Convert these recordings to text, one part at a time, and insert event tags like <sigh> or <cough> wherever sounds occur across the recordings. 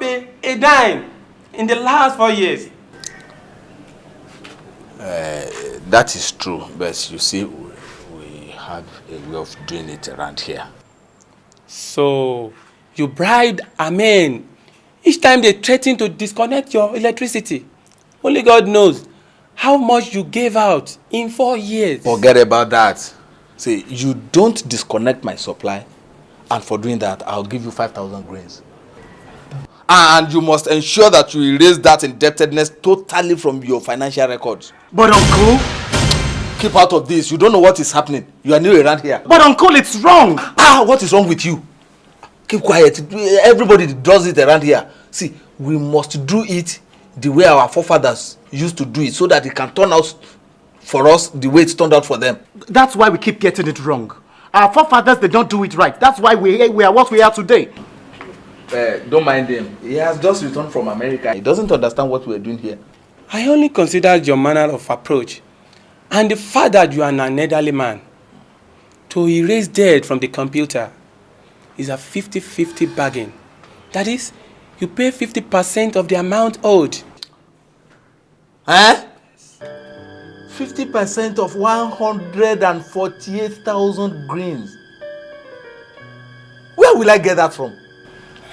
me a dime in the last four years. Uh, that is true, but you see, we, we have a way of doing it around here. So, you bribed Amen each time they threaten to disconnect your electricity. Only God knows how much you gave out in four years. Forget about that. See, you don't disconnect my supply, and for doing that, I'll give you 5,000 grains. And you must ensure that you erase that indebtedness totally from your financial records. But uncle... Keep out of this. You don't know what is happening. You are new around here. But uncle, it's wrong. Ah, what is wrong with you? Keep quiet. Everybody does it around here. See, we must do it the way our forefathers used to do it so that it can turn out for us the way it turned out for them. That's why we keep getting it wrong. Our forefathers, they don't do it right. That's why we, we are what we are today. Uh, don't mind him. He has just returned from America. He doesn't understand what we're doing here. I only considered your manner of approach and the fact that you are an elderly man. To erase debt from the computer is a 50-50 bargain. That is, you pay 50% of the amount owed. Eh? 50% of 148,000 greens. Where will I get that from?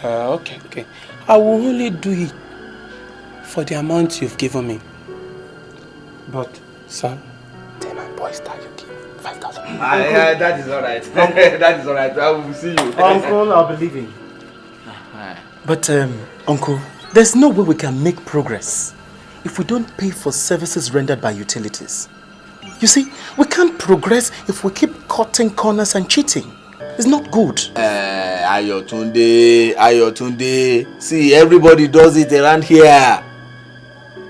Uh, okay, okay. I will only do it for the amount you've given me. But, sir, tell my boys that you give me 5,000. <laughs> Ah, yeah, that is alright. <laughs> that is alright. I will see you. <laughs> Uncle, I'll be leaving. But, um, Uncle, there's no way we can make progress if we don't pay for services rendered by utilities. You see, we can't progress if we keep cutting corners and cheating. It's not good. Uh, Ayotunde, Ayotunde. See, everybody does it around here.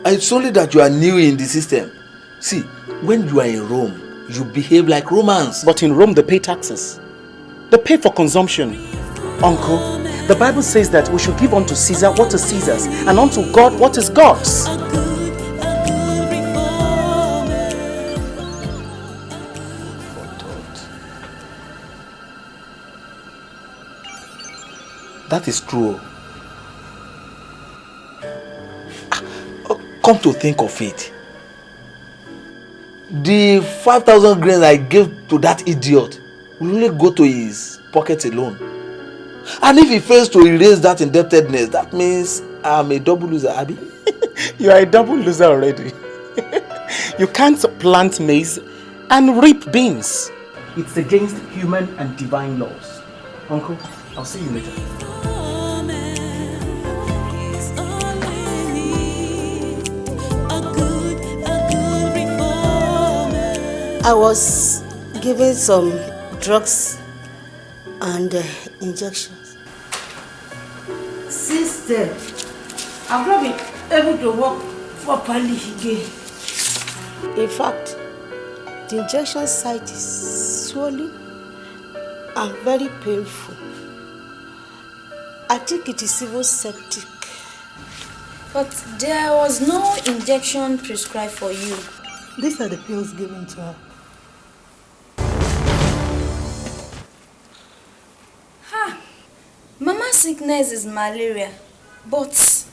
It's only that you are new in the system. See, when you are in Rome, you behave like Romans. But in Rome, they pay taxes. They pay for consumption. Uncle, the Bible says that we should give unto Caesar what is Caesar's and unto God what is God's. That is true. Ah, come to think of it, the 5,000 grains I gave to that idiot will only go to his pocket alone. And if he fails to erase that indebtedness, that means I'm a double loser, Abby. <laughs> you are a double loser already. <laughs> you can't plant maize and reap beans. It's against human and divine laws. Uncle, I'll see you later. I was given some drugs and uh, injections. Since then, I've not been able to walk properly again. In fact, the injection site is swollen and very painful. I think it is even septic. But there was no injection prescribed for you. These are the pills given to her. Ha! Mama's sickness is malaria, but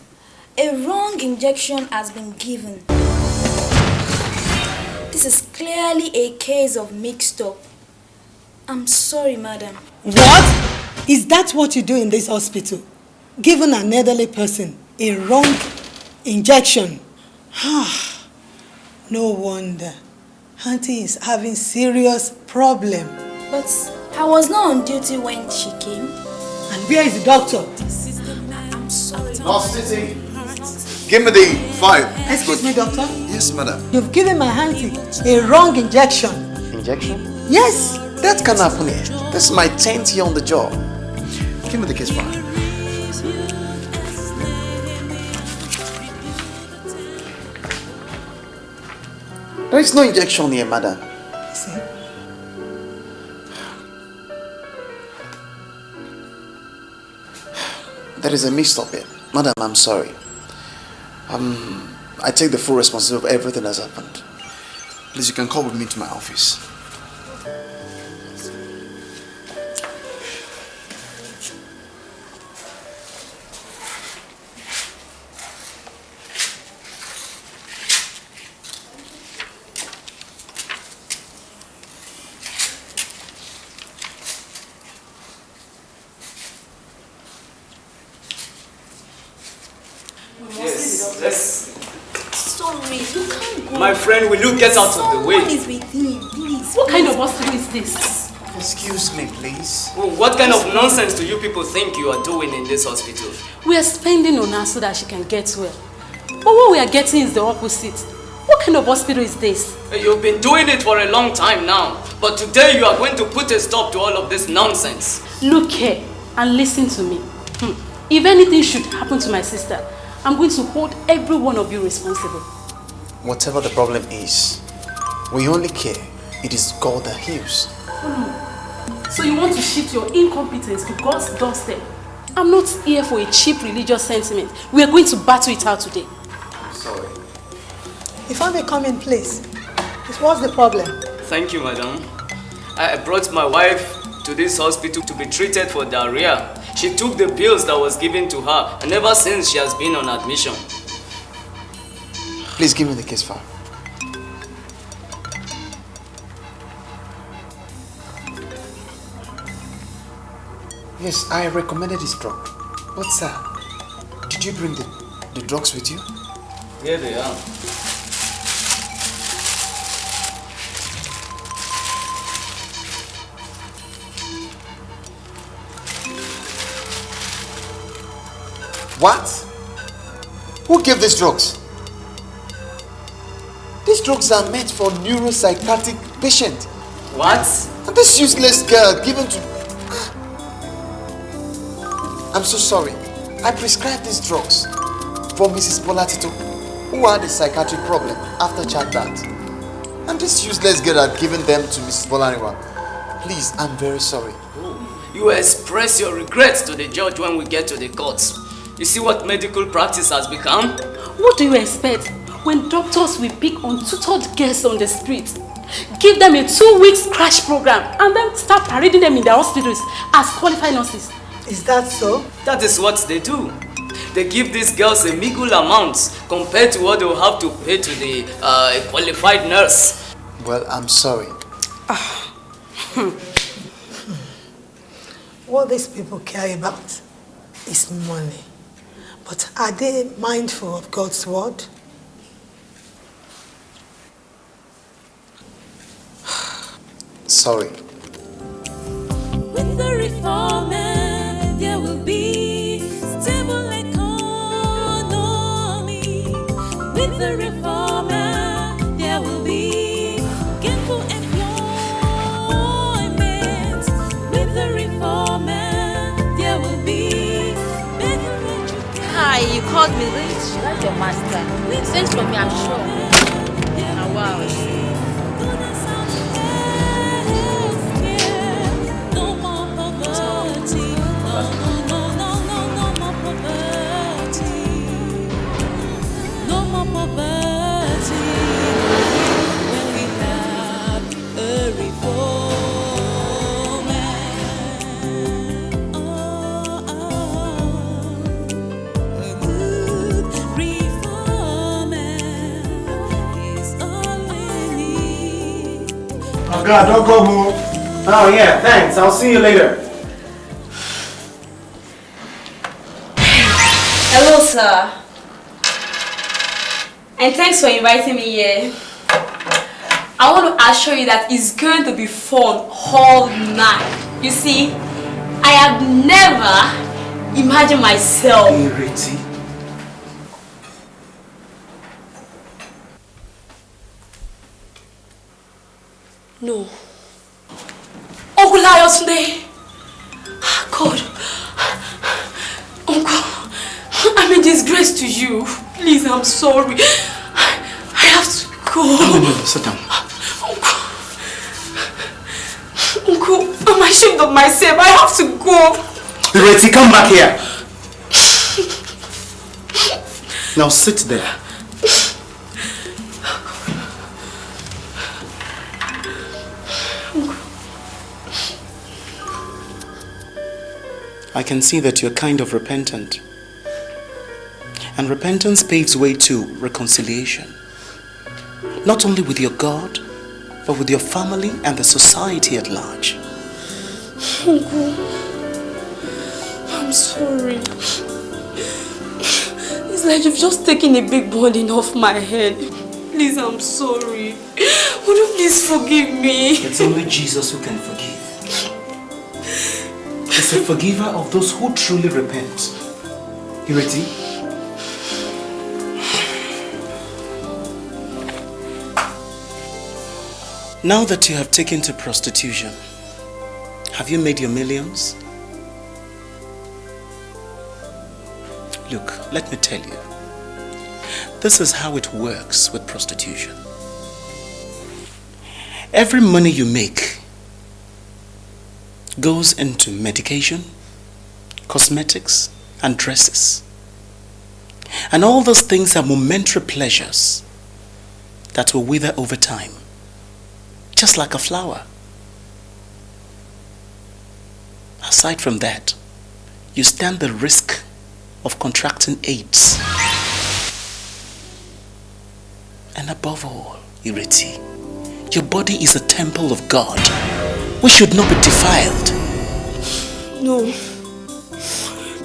a wrong injection has been given. This is clearly a case of mixed up. I'm sorry, madam. What? Is that what you do in this hospital? Giving an elderly person a wrong injection? Ah. No wonder. Auntie is having serious problem. But I was not on duty when she came. And where is the doctor? I'm sorry. Nurse City, give me the five. Excuse me, doctor. Yes, madam. You've given my auntie a wrong injection. Injection? Yes. That can happen here. This is my 10th year on the job. Give me the case file. There is no injection here, madam. See? There is a mix-up here. Madam, I'm sorry. Um, I take the full responsibility of everything that's happened. Please, you can come with me to my office. You get out of the way? is with him, please. What kind of hospital is this? Excuse me, please. Oh, what kind of nonsense do you people think you are doing in this hospital? We are spending on her so that she can get well. But what we are getting is the opposite. What kind of hospital is this? You've been doing it for a long time now. But today you are going to put a stop to all of this nonsense. Look here and listen to me. Hmm. If anything should happen to my sister, I'm going to hold every one of you responsible. Whatever the problem is, we only care. It is God that heals. Hmm. So you want to shift your incompetence to God's doorstep? I'm not here for a cheap religious sentiment. We are going to battle it out today. I'm sorry. If I may come in, please. What's the problem? Thank you, madam. I brought my wife to this hospital to be treated for diarrhea. She took the pills that was given to her and ever since she has been on admission. Please give me the case file. Yes, I recommended this drug. But sir, did you bring the, the drugs with you? Here they are. What? Who gave these drugs? These drugs are meant for neuropsychiatric patients. What? And this useless girl given to... I'm so sorry. I prescribed these drugs for Mrs. Bolatito, who had a psychiatric problem after childbirth. And this useless girl had given them to Mrs. Bolaniwa. Please, I'm very sorry. Oh, you express your regrets to the judge when we get to the courts. You see what medical practice has become? What do you expect when doctors will pick untutored girls on the street, give them a two weeks crash program, and then start parading them in their hospitals as qualified nurses? Is that so? That is what they do. They give these girls a meager amount compared to what they will have to pay to the uh, qualified nurse. Well, I'm sorry. <sighs> What these people care about is money. But are they mindful of God's word? Sorry. With the reformer, there will be stable economy. With the reformer, there will be gainful employment. With the reformer, there will be better education. Hi, you called me late. That's your master. Thanks for me, I'm sure. Now, wow. God, don't go home. Oh yeah, thanks. I'll see you later. Hello, sir. And thanks for inviting me here. I want to assure you that it's going to be fun all night. You see, I have never imagined myself. No. Uncle Layosunde. Ah, God. Uncle, I'm a disgrace to you. Please, I'm sorry. I have to go. No, no, no, sit down. Uncle, I'm ashamed of myself. I have to go. Ireti, come back here. Now sit there. I can see that you're kind of repentant. And repentance paves way to reconciliation. Not only with your God, but with your family and the society at large. Uncle, I'm sorry. It's like you've just taken a big burden off my head. Please, I'm sorry. Would you please forgive me? It's only Jesus who can forgive. He's a forgiver of those who truly repent. Ireti? Now that you have taken to prostitution, have you made your millions? Look, let me tell you. This is how it works with prostitution. Every money you make goes into medication, cosmetics, and dresses. And all those things are momentary pleasures that will wither over time, just like a flower. Aside from that, you stand the risk of contracting AIDS. And above all, Ireti, your body is a temple of God. We should not be defiled. No.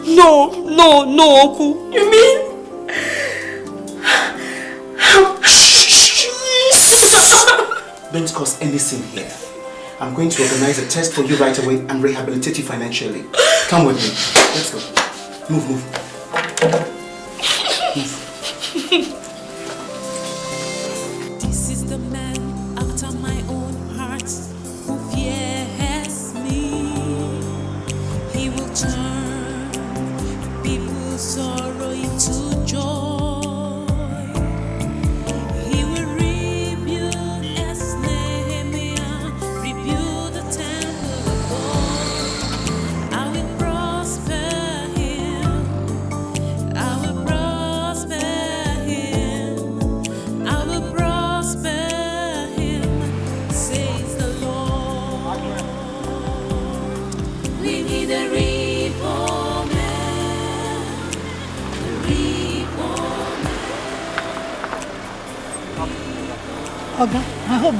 No, no, no, Uncle. You mean? Don't cause any sin here. I'm going to organize a test for you right away and rehabilitate you financially. Come with me. Let's go. Move, move.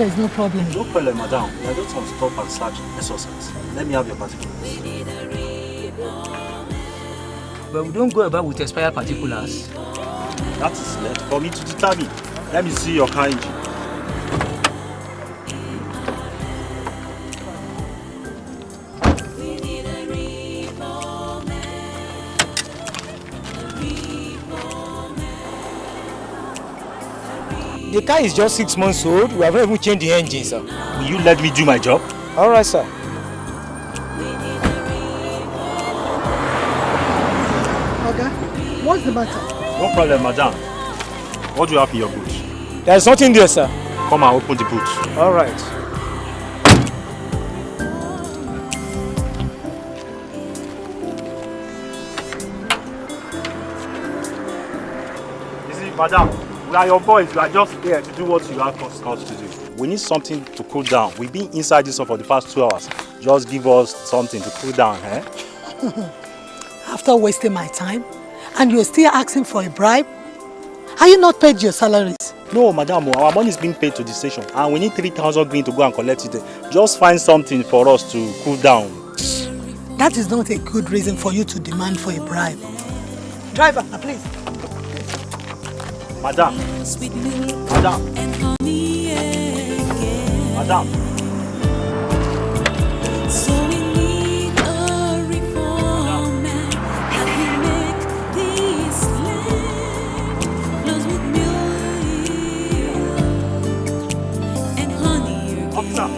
There's no problem. No problem, madam. We are just on stop and search SOS. Let me have your particulars. But we don't go about with expired particulars. That is left for me to determine. Let me see your car engine. The car is just six months old. We haven't even changed the engine, sir. Will you let me do my job? All right, sir. Oga, what's the matter? No problem, madam. What do you have in your boot? There's nothing there, sir. Come and open the boot. All right. You are your boys. We are just here to do what you have us to do. We need something to cool down. We've been inside this one for the past two hours. Just give us something to cool down, eh? <laughs> After wasting my time, and you're still asking for a bribe? Are you not paid your salaries? No, madam, our money is being paid to the station and we need 3,000 green to go and collect it. Just find something for us to cool down. That is not a good reason for you to demand for a bribe. Driver, please. Madam, Sweet milk madam, and honey again. madam. So we need a reformer that will make this land flows with milk and honey again.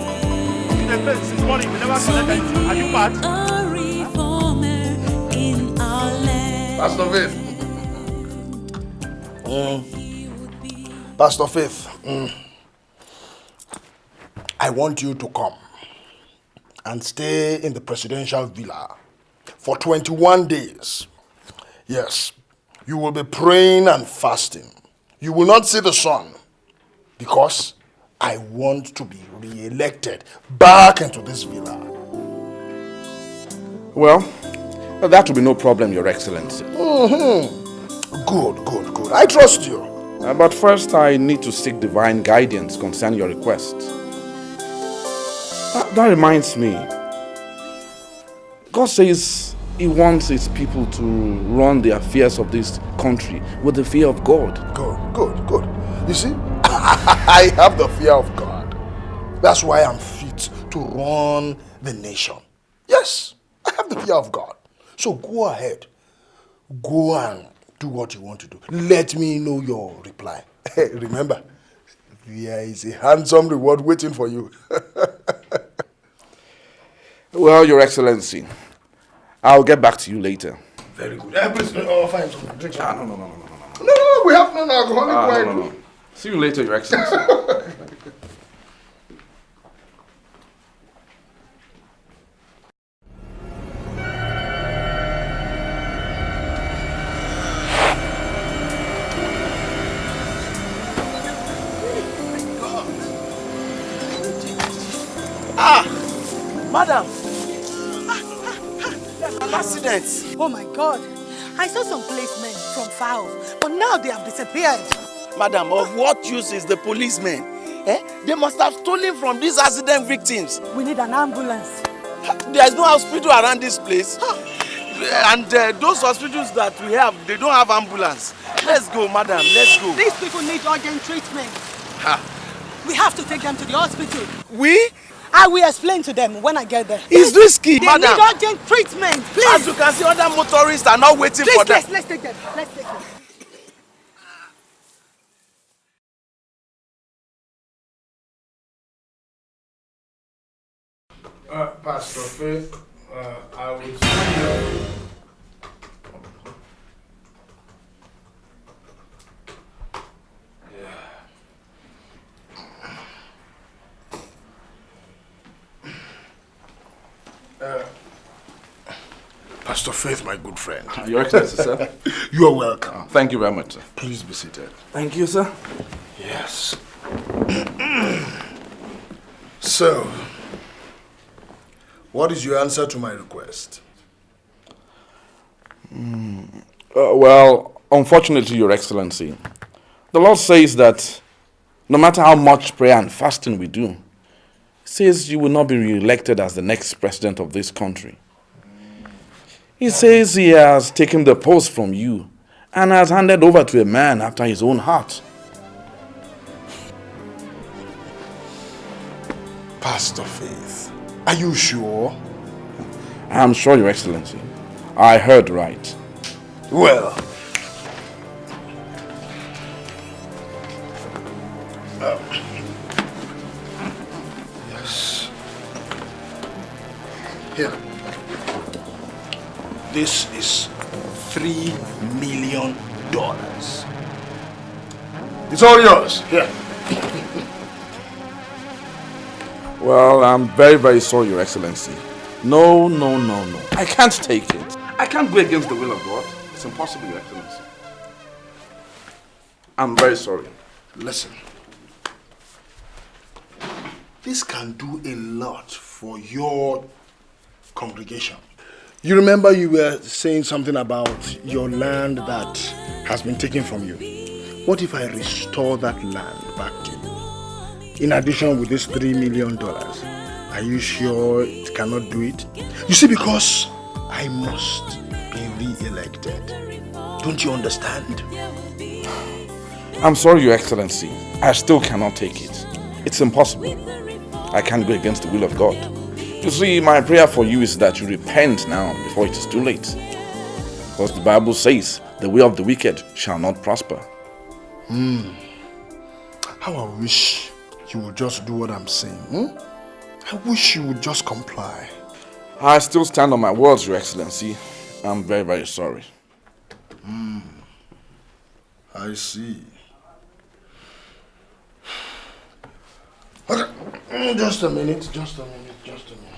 The fence this morning, we never collect anything. Are you mad? A reformer in our land. Pastor Faith. Mm. Pastor Faith, mm. I want you to come and stay in the presidential villa for 21 days. Yes, you will be praying and fasting. You will not see the sun because I want to be re-elected back into this villa. Well, that will be no problem, Your Excellency. Mhm. Good, good, good. I trust you. Uh, but first, I need to seek divine guidance concerning your request. Uh, that reminds me. God says He wants his people to run the affairs of this country with the fear of God. Good, good, good. You see, <laughs> I have the fear of God. That's why I'm fit to run the nation. Yes, I have the fear of God. So go ahead. Go and do what you want to do. Let me know your reply. <laughs> Remember, there is a handsome reward waiting for you. <laughs> Well, Your Excellency, I'll get back to you later. Very good. Eh, please, oh, fine, drink. Ah, no, no, no, no, no, No, no, no, we have non-alcoholic Ah, wine. no, no, no. See you later, Your Excellency. <laughs> madam. An accident. Oh my God. I saw some policemen from far off, but now they have disappeared. Madam, of what use is the policemen? Eh? They must have stolen from these accident victims. We need an ambulance. There is no hospital around this place. And uh, those hospitals that we have, they don't have ambulance. Let's go, madam. Let's go. These people need urgent treatment. Ha. We have to take them to the hospital. We? I will explain to them when I get there. It's risky, they madam. need urgent treatment, please. As you can see, other motorists are not waiting please, for them. Please, let's take them. Let's take them. Uh, Pastor Faith, uh, I will see you. Faith, my good friend. <laughs> Your Excellency, sir. <laughs> You are welcome. Thank you very much, sir. Please be seated. Thank you, sir. Yes. <clears throat> so, what is your answer to my request? Uh, well, unfortunately, Your Excellency, the Lord says that no matter how much prayer and fasting we do, He says you will not be re-elected as the next president of this country. He says He has taken the post from you and has handed over to a man after His own heart. Pastor Faith, are you sure? I am sure, Your Excellency. I heard right. Well, uh, yes. Here. This is three million dollars. It's all yours. Here. Well, I'm very, very sorry, Your Excellency. No, no, no, no. I can't take it. I can't go against the will of God. It's impossible, Your Excellency. I'm very sorry. Listen. This can do a lot for your congregation. You remember you were saying something about your land that has been taken from you. What if I restore that land back to you? In addition with this three million dollars, are you sure it cannot do it? You see, because I must be re-elected. Don't you understand? I'm sorry, Your Excellency. I still cannot take it. It's impossible. I can't go against the will of God. You see, my prayer for you is that you repent now before it is too late. Because the Bible says, the way of the wicked shall not prosper. Hmm. How I wish you would just do what I'm saying. Hmm? I wish you would just comply. I still stand on my words, Your Excellency. I'm very, very sorry. Hmm. I see. Okay. <sighs> Just a minute, just a minute, just a minute.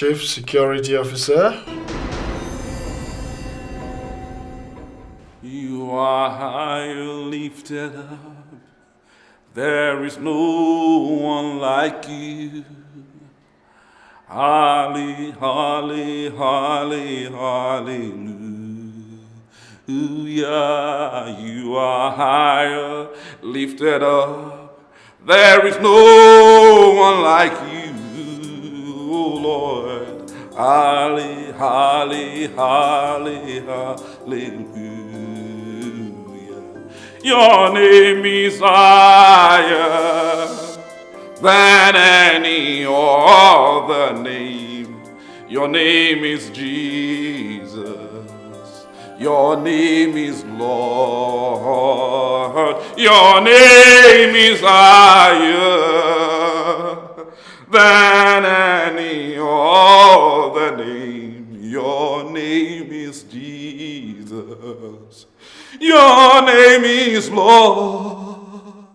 Chief Security Officer. You are high lifted up. There is no one like you. Holly, holly, holly, hallelujah. You are higher, lifted up. There is no one like you. Holly, holly, holly, hallelujah. Your name is higher than any other name. Your name is Jesus. Your name is Lord. Your name is higher than any other oh, name. Your name is Jesus. Your name is Lord.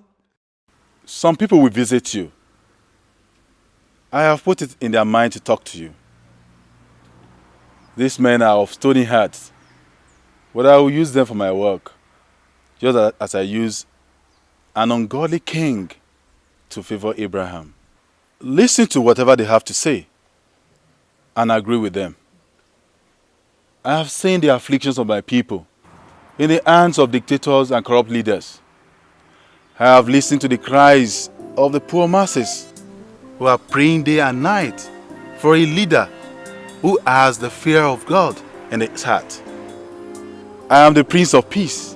Some people will visit you. I have put it in their mind to talk to you. These men are of stony hearts, but I will use them for my work, just as I use an ungodly king to favor Abraham. Listen to whatever they have to say and agree with them. I have seen the afflictions of my people in the hands of dictators and corrupt leaders. I have listened to the cries of the poor masses who are praying day and night for a leader who has the fear of God in his heart. I am the Prince of Peace.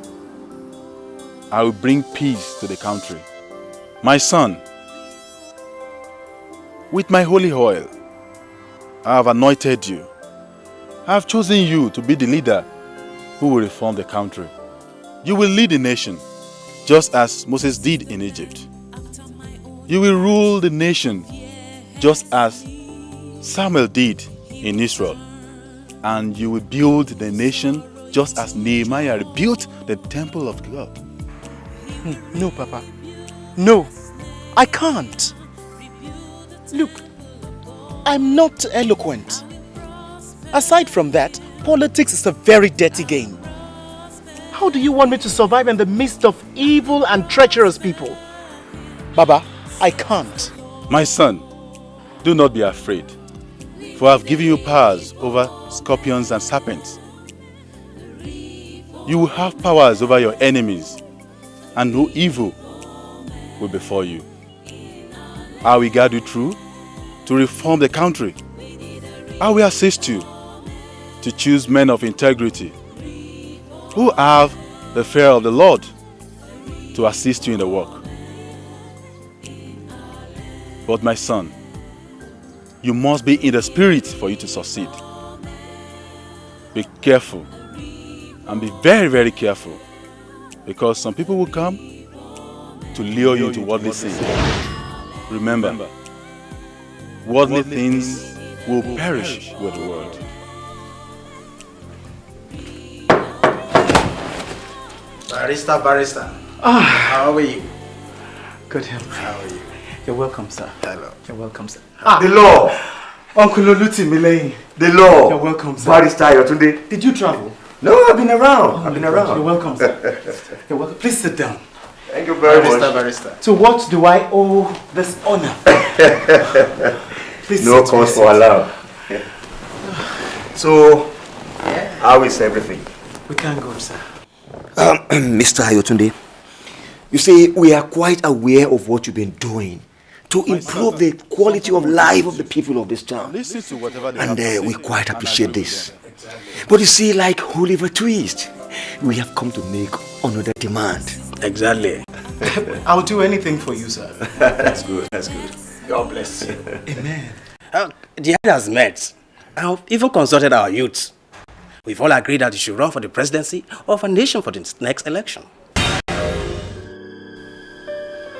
I will bring peace to the country. My son, with my holy oil, I have anointed you. I have chosen you to be the leader who will reform the country. You will lead the nation just as Moses did in Egypt. You will rule the nation just as Samuel did in Israel. And you will build the nation just as Nehemiah rebuilt the temple of God. Hmm, no, Papa. No, I can't. Look, I'm not eloquent. Aside from that, politics is a very dirty game. How do you want me to survive in the midst of evil and treacherous people? Baba, I can't. My son, do not be afraid, for I have given you powers over scorpions and serpents. You will have powers over your enemies, and no evil will befall you. I will guide you through to reform the country. I will assist you to choose men of integrity who have the fear of the Lord to assist you in the work. But my son, you must be in the spirit for you to succeed. Be careful and be very, very careful because some people will come to lure you to they sin. Remember, worldly things will perish with the world. Barrister, barrister. Ah. How are you? Good heavens. How are you? You're welcome, sir. Hello. You're welcome, sir. Ah. The law. Uncle Olutimileyin. The law. You're welcome, sir. Barrister Ayotunde. Did you travel? No, I've been around. I've been God, around. You're welcome, sir. <laughs> You're welcome. Please sit down. Thank you very Barrister, much. barrister. To what do I owe this honor? <laughs> Please no cause please for sit. alarm. So, how is everything? We can't go, sir. Um, <clears throat> Mr. Ayotunde, you see, we are quite aware of what you've been doing to improve the quality of life of the people of this town. Listen to whatever they And uh, we quite appreciate this. But you see, like Oliver Twist, we have come to make another demand. Exactly. <laughs> I'll do anything for you, sir. <laughs> that's good, that's good. God bless you. <laughs> Amen. Uh, the head has met. I've even consulted our youth. We've all agreed that you should run for the presidency of a nation for the next election.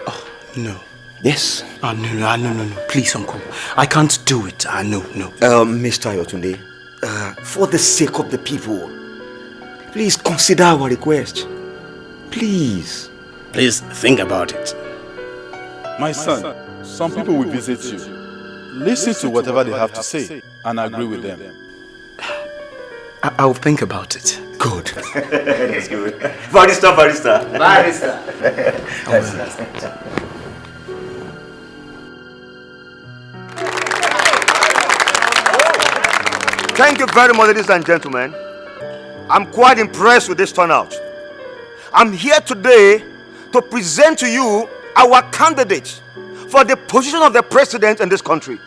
Oh, No. Yes. Oh, no, no, no, no, no. Please, uncle. I can't do it. I know, no. Um, Mr. Ayotunde, uh, for the sake of the people, please consider our request. Please. Please think about it. My son, some people will visit you. Listen to whatever they have to say and agree with them. I- I'll think about it. Good. <laughs> That's good. Barrister, barrister. Barrister. That's- that's- Thank you very much, ladies and gentlemen. I'm quite impressed with this turnout. I'm here today to present to you our candidate for the position of the president in this country.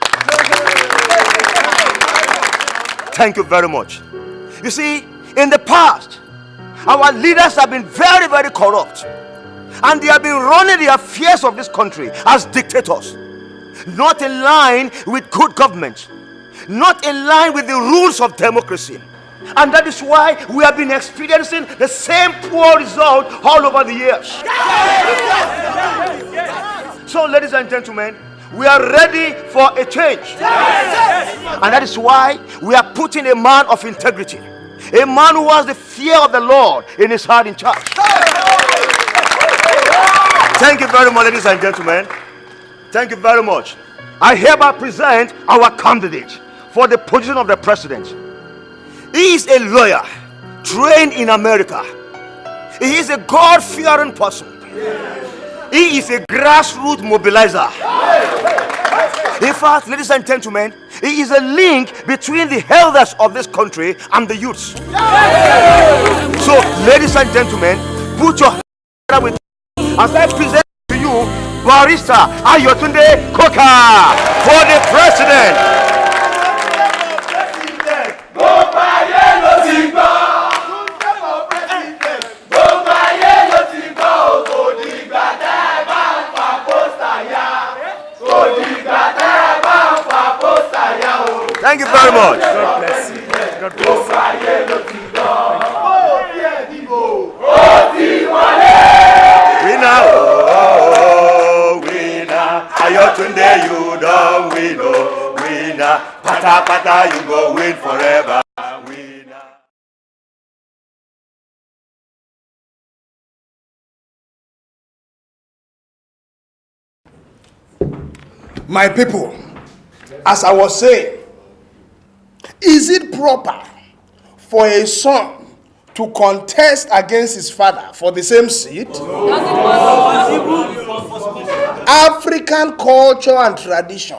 Thank you very much. You see, in the past, our leaders have been very, very corrupt. And they have been running the affairs of this country as dictators. Not in line with good government. Not in line with the rules of democracy. And that is why we have been experiencing the same poor result all over the years. So, ladies and gentlemen, we are ready for a change. And that is why we are putting a man of integrity, a man who has the fear of the Lord in his heart in charge. Thank you very much, ladies and gentlemen. Thank you very much. I hereby present our candidate for the position of the president. He is a lawyer trained in America. He is a God fearing person. He is a grassroots mobilizer. In fact, ladies and gentlemen, he is a link between the elders of this country and the youths. So, ladies and gentlemen, put your hand together with as I present to you Barrister Ayotunde Koka for the president. Thank you very much. God bless you. God Winner, oh, winner. Ayotunde, you don't win, oh, winner. Pata pata, you go win forever. My people, as I was saying, is it proper for a son to contest against his father for the same seat? African culture and tradition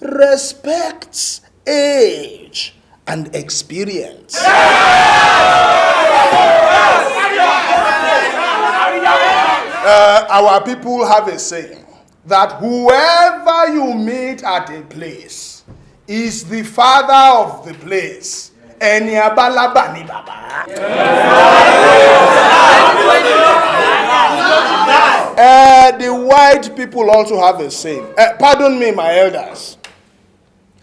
respects age and experience. Uh, our people have a saying that whoever you meet at a place is the father of the place. Ẹni abálábà ni bàbá. Uh, the white people also have a saying. Uh, pardon me, my elders.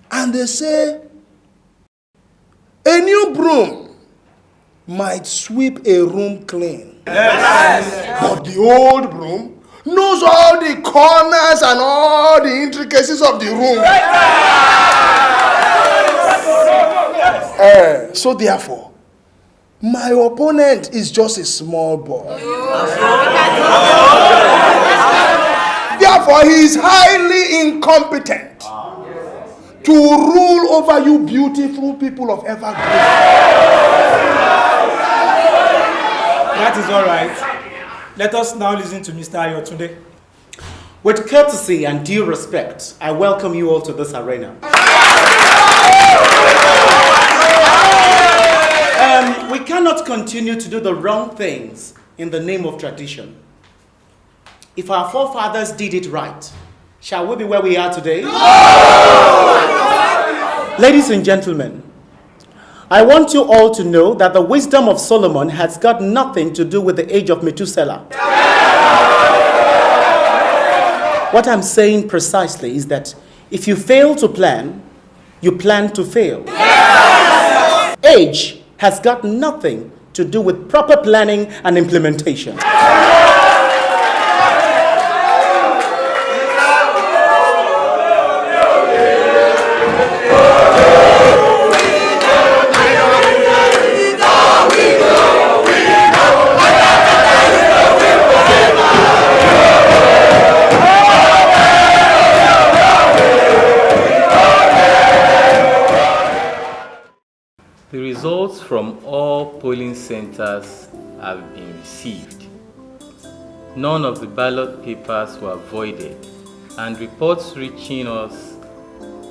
And they say, a new broom might sweep a room clean. But the old broom knows all the corners and all the intricacies of the room. Eh, so therefore, my opponent is just a small boy. Therefore, he is highly incompetent to rule over you beautiful people of Evergreen. That is all right. Let us now listen to Mr. Ayotunde. With courtesy and due respect, I welcome you all to this arena. Um, we cannot continue to do the wrong things in the name of tradition. If our forefathers did it right, shall we be where we are today? Ladies and gentlemen, I want you all to know that the wisdom of Solomon has got nothing to do with the age of Methuselah. What I'm saying precisely is that if you fail to plan, you plan to fail. Age has got nothing to do with proper planning and implementation. From all polling centers have been received. None of the ballot papers were voided, and reports reaching us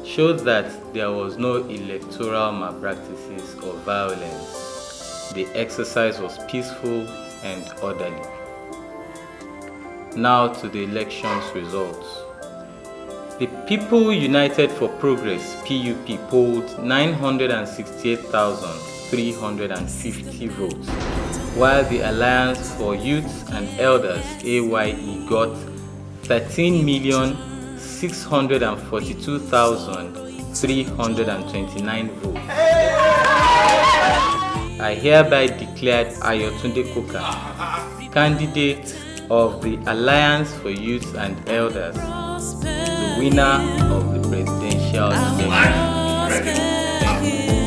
showed that there was no electoral malpractices or violence. The exercise was peaceful and orderly. Now to the election's results. The People United for Progress PUP polled 968,350 votes, while the Alliance for Youth and Elders AYE got 13,642,329 votes. I hereby declared Ayotunde Koka, candidate of the Alliance for Youth and Elders, the winner of the presidential election.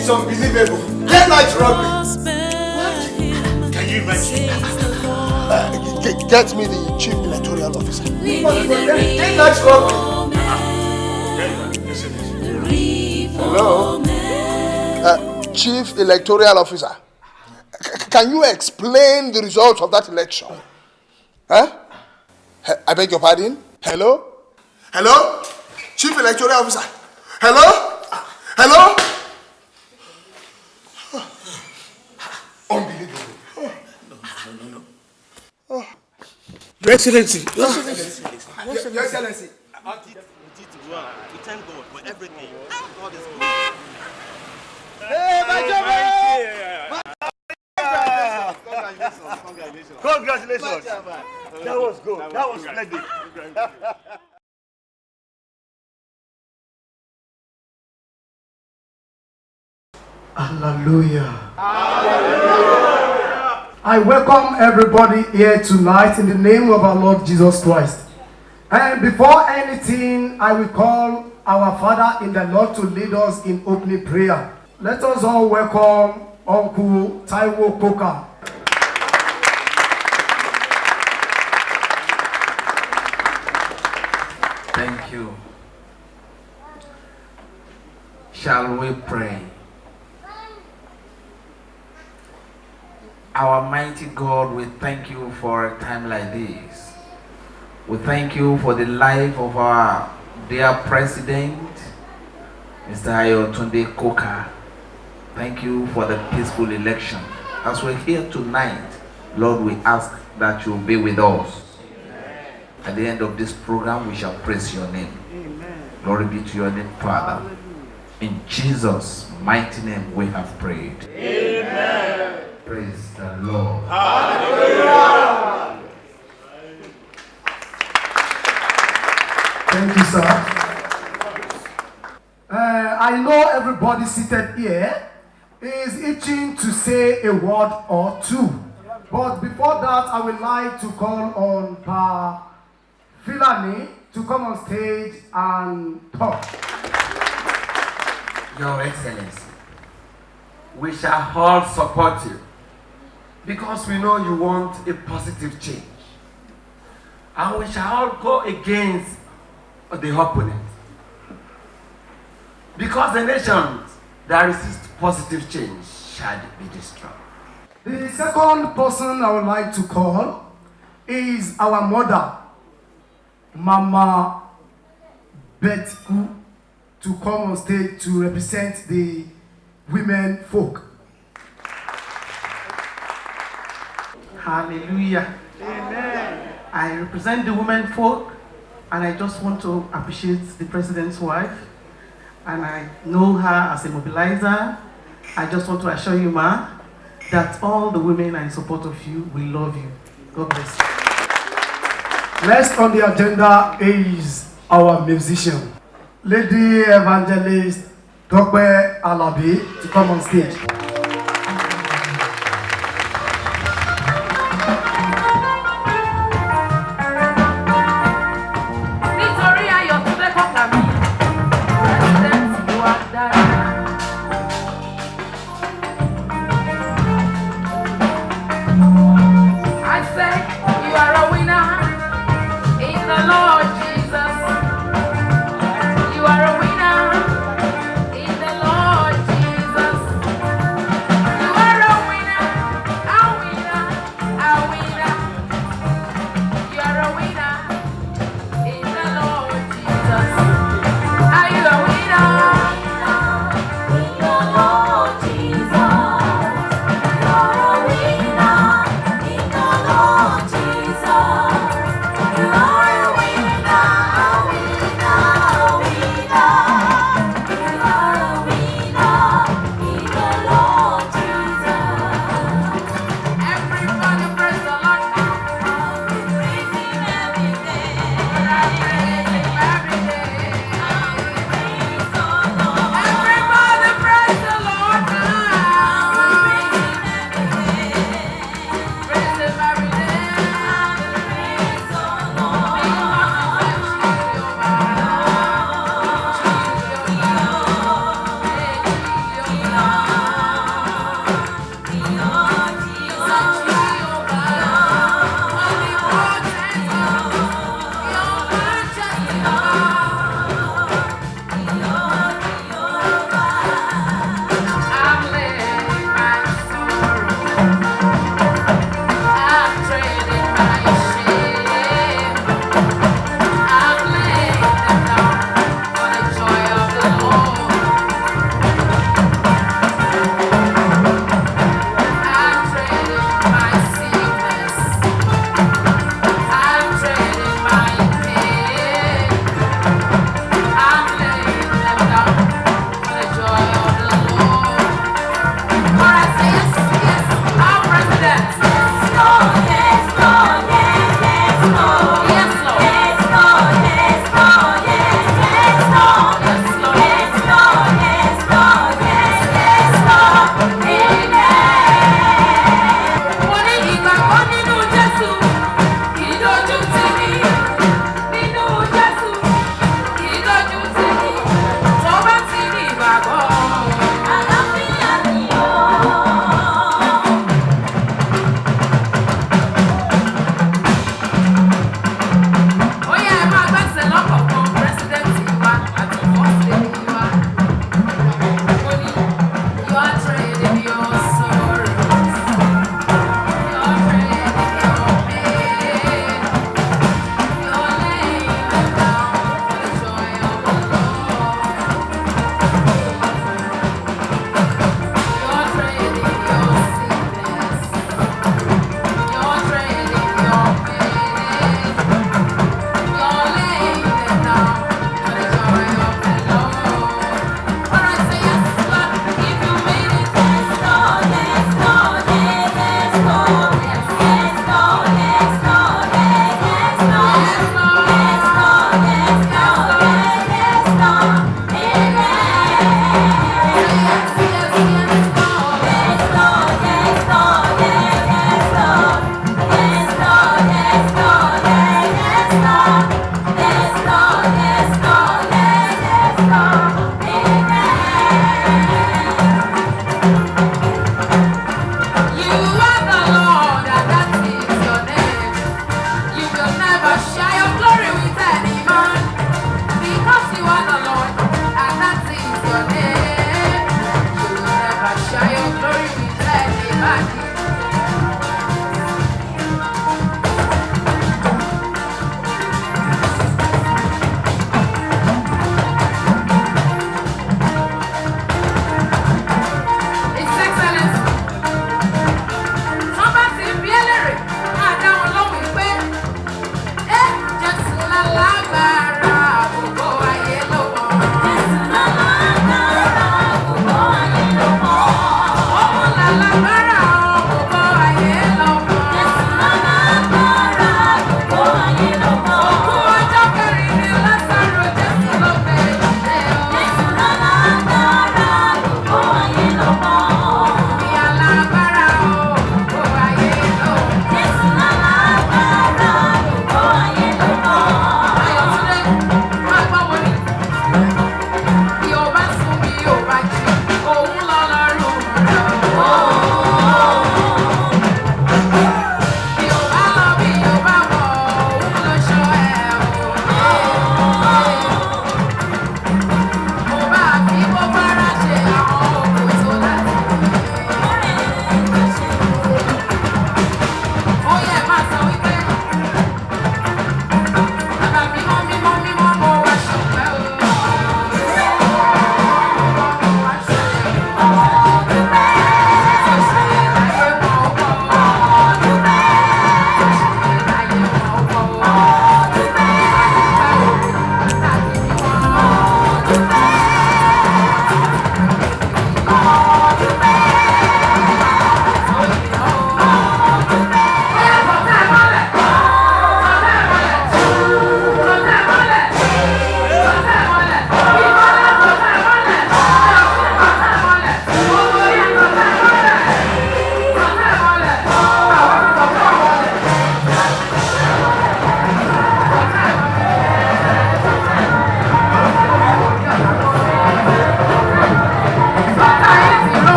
It's unbelievable. Daylight robbery. What? Can you imagine? Uh, get, get me the chief electoral officer. Daylight robbery. Hello? Uh, chief electoral officer. C- can you explain the results of that election? Huh? I beg your pardon? Hello? Hello? Chief electoral officer. Hello? Hello? Your Excellency. Your Excellency. Your Excellency. We thank God for everything. God is good. Hey, my Congratulations. Congratulations. That was good. That was splendid. Hallelujah. I welcome everybody here tonight in the name of our Lord Jesus Christ. And before anything, I will call our Father in the Lord to lead us in opening prayer. Let us all welcome Uncle Taiwo Koka. Thank you. Shall we pray? Our mighty God, we thank you for a time like this. We thank you for the life of our dear President, Mr. Ayotunde Koka. Thank you for the peaceful election. As we're here tonight, Lord, we ask that you be with us. At the end of this program, we shall praise your name. Glory be to your name, Father. In Jesus' mighty name, we have prayed. Amen. Praise the Lord. Hallelujah. Thank you, sir. Uh, I know everybody seated here is itching to say a word or two. But before that, I would like to call on Pa Filani to come on stage and talk. Your Excellency, we shall all support you because we know you want a positive change. And we shall all go against the opponent. Because the nations that resist positive change shall be destroyed. The second person I would like to call is our mother, Mama Betku, to come on stage to represent the women folk. Hallelujah. Amen. I represent the women folk and I just want to appreciate the president's wife and I know her as a mobilizer. I just want to assure you, ma, that all the women are in support of you. We love you. God bless you. Next on the agenda is our musician, Lady Evangelist Dr. Alabi, to come on stage.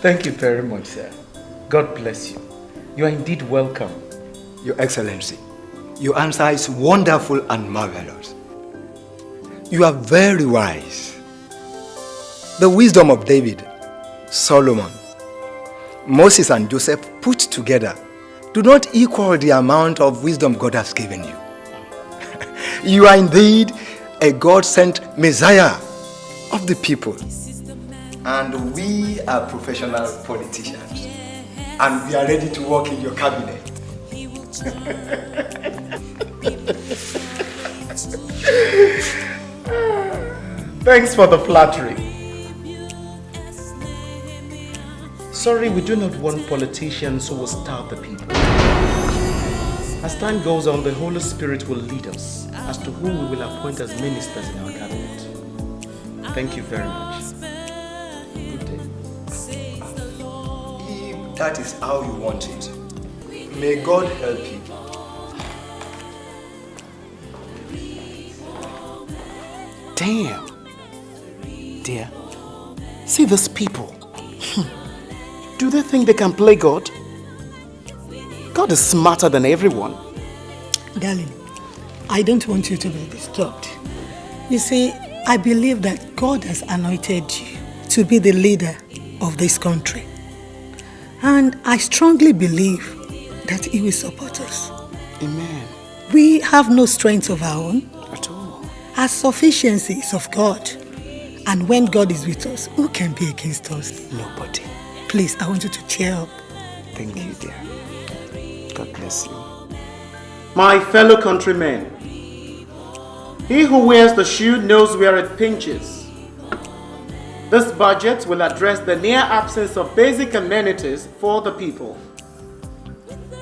Thank you very much, sir. God bless you. You are indeed welcome. Your Excellency, your answer is wonderful and marvelous. You are very wise. The wisdom of David, Solomon, Moses and Joseph put together do not equal the amount of wisdom God has given you. <laughs> you are indeed a God-sent Messiah of the people. And we are professional politicians. And we are ready to work in your cabinet. <laughs> Thanks for the flattery. Sorry, we do not want politicians who will starve the people. As time goes on, the Holy Spirit will lead us as to who we will appoint as ministers in our cabinet. Thank you very much. That is how you want it, may God help you. Damn. Dear, see these people. Hmm. Do they think they can play God? God is smarter than everyone. Darling, I don't want you to be disturbed. You see, I believe that God has anointed you to be the leader of this country. And I strongly believe that He will support us. Amen. We have no strength of our own. At all. Our sufficiency is of God. And when God is with us, who can be against us? Nobody. Please, I want you to cheer up. Thank you, dear. God bless you. My fellow countrymen, he who wears the shoe knows where it pinches. This budget will address the near absence of basic amenities for the people.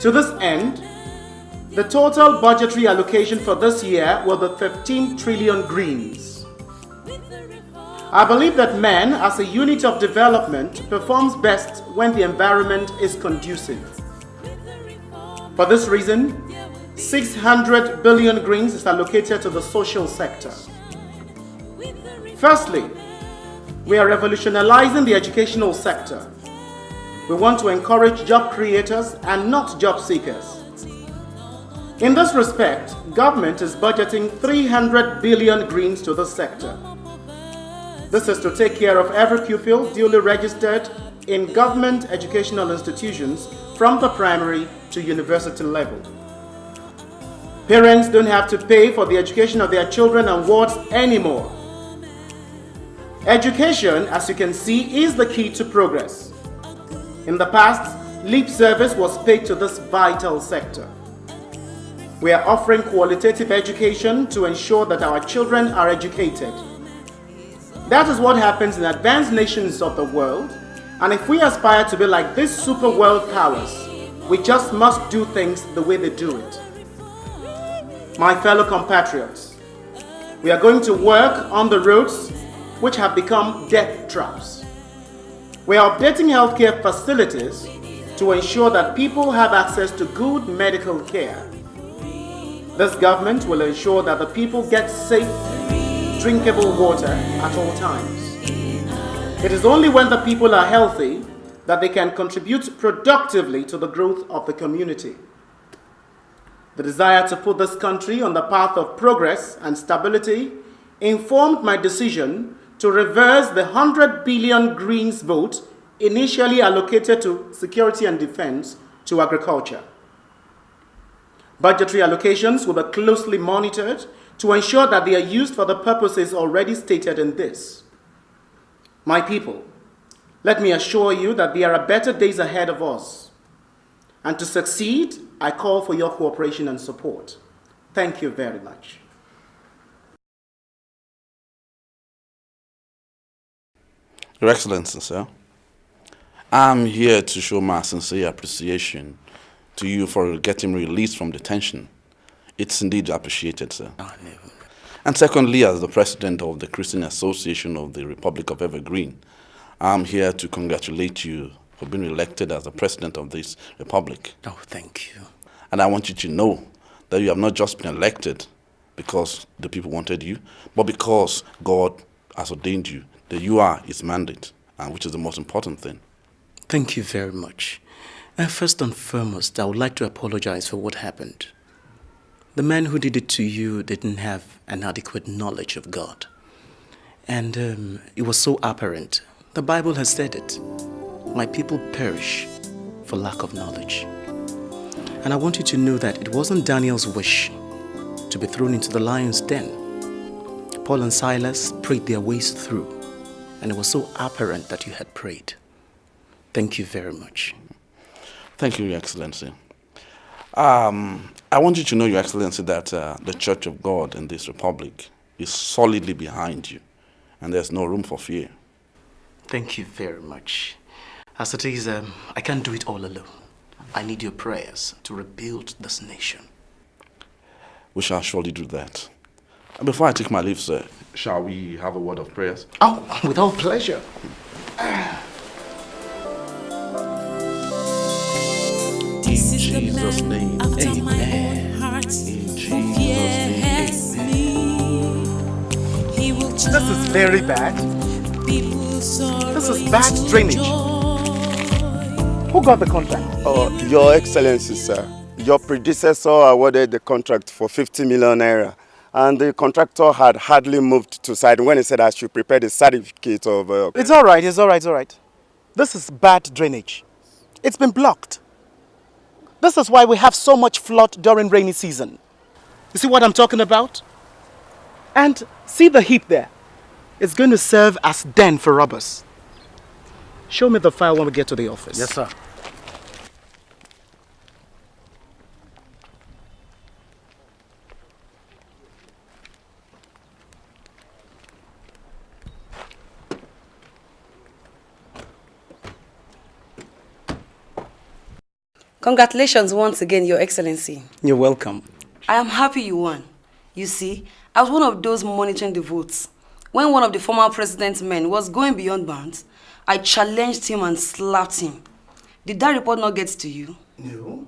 To this end, the total budgetary allocation for this year will be 15 trillion greens. I believe that man, as a unit of development, performs best when the environment is conducive. For this reason, 600 billion greens is allocated to the social sector. Firstly, we are revolutionizing the educational sector. We want to encourage job creators and not job seekers. In this respect, government is budgeting 300 billion greens to the sector. This is to take care of every pupil duly registered in government educational institutions from the primary to university level. Parents don't have to pay for the education of their children and wards anymore. Education, as you can see, is the key to progress. In the past, lip service was paid to this vital sector. We are offering qualitative education to ensure that our children are educated. That is what happens in advanced nations of the world, and if we aspire to be like these super world powers, we just must do things the way they do it. My fellow compatriots, we are going to work on the roads which have become death traps. We are updating healthcare facilities to ensure that people have access to good medical care. This government will ensure that the people get safe, drinkable water at all times. It is only when the people are healthy that they can contribute productively to the growth of the community. The desire to put this country on the path of progress and stability informed my decision to reverse the 100 billion greens vote initially allocated to security and defense to agriculture. Budgetary allocations will be closely monitored to ensure that they are used for the purposes already stated in this. My people, let me assure you that there are better days ahead of us. And to succeed, I call for your cooperation and support. Thank you very much. Your Excellency, sir, I'm here to show my sincere appreciation to you for getting released from detention. It's indeed appreciated, sir. Ah, and secondly, as the president of the Christian Association of the Republic of Evergreen, I'm here to congratulate you for being elected as the president of this republic. Oh, thank you. And I want you to know that you have not just been elected because the people wanted you, but because God has ordained you, you are his mandate, and which is the most important thing. Thank you very much. Uh, first and foremost, I would like to apologize for what happened. The man who did it to you didn't have an adequate knowledge of God. And um, it was so apparent. The Bible has said it. My people perish for lack of knowledge. And I want you to know that it wasn't Daniel's wish to be thrown into the lion's den. Paul and Silas prayed their ways through, and it was so apparent that you had prayed. Thank you very much. Thank you, Your Excellency. Um, I want you to know, Your Excellency, that uh, the Church of God in this republic is solidly behind you, and there's no room for fear. Thank you very much. As it is, um, I can't do it all alone. I need your prayers to rebuild this nation. We shall surely do that. And before I take my leave, sir, shall we have a word of prayers? Oh, with all pleasure. In Jesus' name, amen. In Jesus' name, This is very bad. This is bad drainage. Who got the contract? Oh, Your Excellency, sir. Your predecessor awarded the contract for 50 million naira. And the contractor had hardly moved to site when he said I should prepare the certificate of... Uh, It's all right, it's all right, it's all right. This is bad drainage. It's been blocked. This is why we have so much flood during rainy season. You see what I'm talking about? And see the heap there. It's going to serve as den for robbers. Show me the file when we get to the office. Yes, sir. Congratulations once again, Your Excellency. You're welcome. I am happy you won. You see, I was one of those monitoring the votes. When one of the former president's men was going beyond bounds, I challenged him and slapped him. Did that report not get to you? No.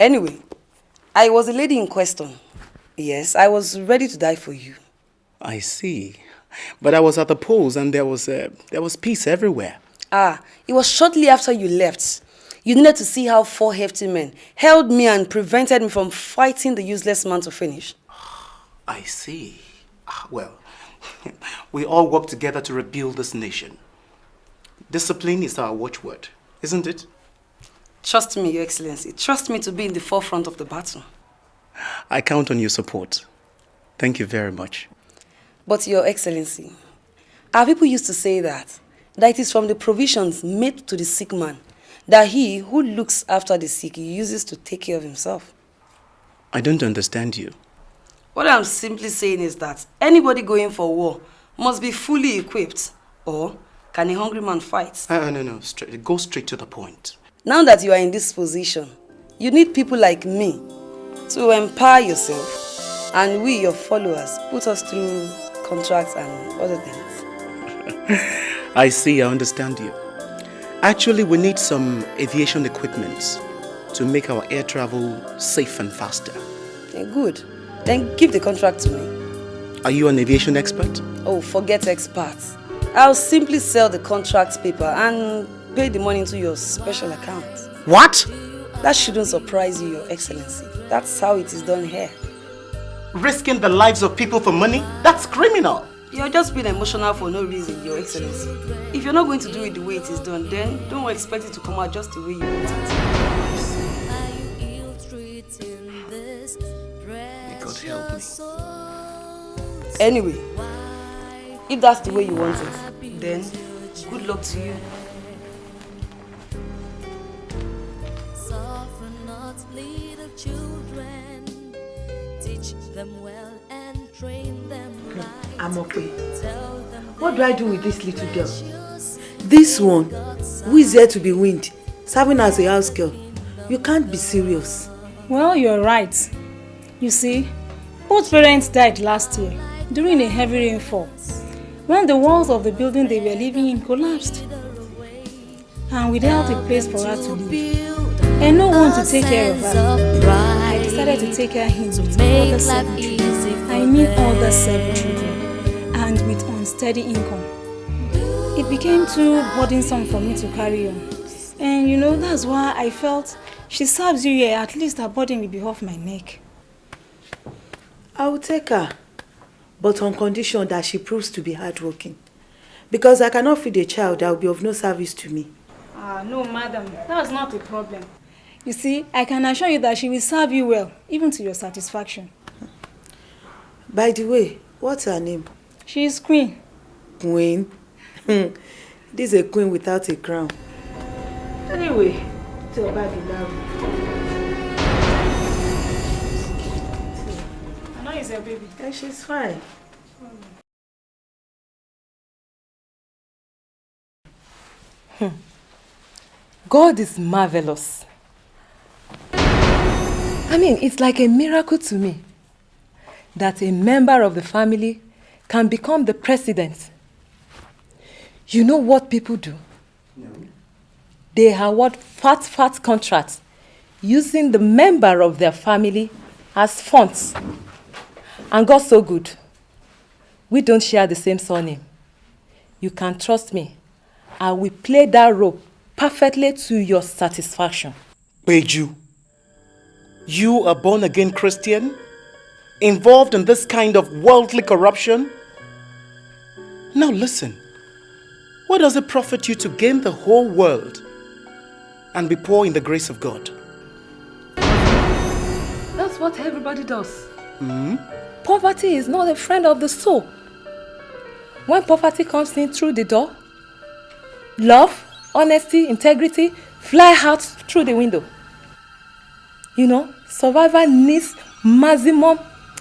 Anyway, I was the lady in question. Yes, I was ready to die for you. I see. But I was at the polls and there was, uh, there was peace everywhere. Ah, it was shortly after you left. You needed to see how four hefty men held me and prevented me from fighting the useless man to finish. <sighs> I see. Ah, Well, <laughs> we all work together to rebuild this nation. Discipline is our watchword, isn't it? Trust me, Your Excellency. Trust me to be in the forefront of the battle. I count on your support. Thank you very much. But Your Excellency, our people used to say that, that it is from the provisions made to the sick man that he who looks after the sick uses to take care of himself. I don't understand you. What I'm simply saying is that anybody going for war must be fully equipped. Or can a hungry man fight? Uh, no, no, straight, go straight to the point. Now that you are in this position, you need people like me to empower yourself and we, your followers, put us through contracts and other things. <laughs> I see, I understand you. Actually, we need some aviation equipment to make our air travel safe and faster. Good. Then give the contract to me. Are you an aviation expert? Oh, forget experts. I'll simply sell the contract paper and pay the money into your special account. What? That shouldn't surprise you, Your Excellency. That's how it is done here. Risking the lives of people for money? That's criminal. You're just being emotional for no reason, Your Excellency. If you're not going to do it the way it is done, then don't expect it to come out just the way you want it. May God help me. Anyway, if that's the way you want it, then good luck to you. Right. I'm okay. What do I do with this little girl? This one, who is here to be weaned, serving as a house girl. You can't be serious. Well, you're right. You see, both parents died last year during a heavy rainfall when the walls of the building they were living in collapsed. And without a place for her to live, and no one to take care of her, I decided to take her in with other seven children. I mean other seven children, and with unsteady income. It became too burdensome for me to carry on. And you know, that's why I felt she serves you here, at least her burden will be off my neck. I will take her, but on condition that she proves to be hardworking. Because I cannot feed a child that will be of no service to me. Ah, no, madam, that's not a problem. You see, I can assure you that she will serve you well, even to your satisfaction. By the way, what's her name? She is queen. Queen? Hmm. this is a queen without a crown. Anyway, tell her the love. I know it's your baby. Yeah, she's fine. God is marvelous. I mean, it's like a miracle to me that a member of the family can become the president. You know what people do? No. They award fat, fat contracts using the member of their family as funds. And God so good. We don't share the same surname. You can trust me. I will play that role perfectly to your satisfaction. Beju, you a born again Christian? Involved in this kind of worldly corruption? Now listen, what does it profit you to gain the whole world and be poor in the grace of God? That's what everybody does. Hmm? Poverty is not a friend of the soul. When poverty comes in through the door, love, honesty, integrity fly out through the window. You know, survivor needs maximum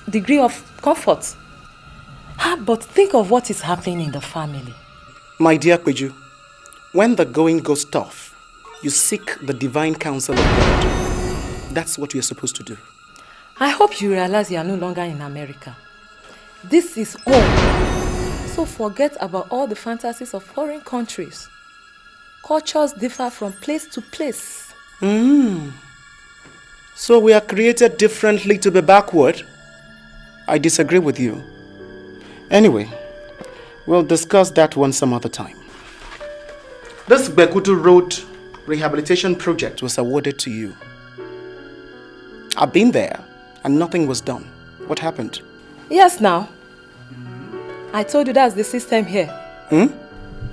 degree of comfort. Ah, but think of what is happening in the family. My dear Kweju, when the going goes tough, you seek the divine counsel of God. That's what you're supposed to do. I hope you realize you are no longer in America. This is home. So forget about all the fantasies of foreign countries. Cultures differ from place to place. Mm. So we are created differently to be backward? I disagree with you. Anyway, we'll discuss that one some other time. This Bekutu Road rehabilitation project was awarded to you. I've been there and nothing was done. What happened? Yes, now. I told you that's the system here. Hmm?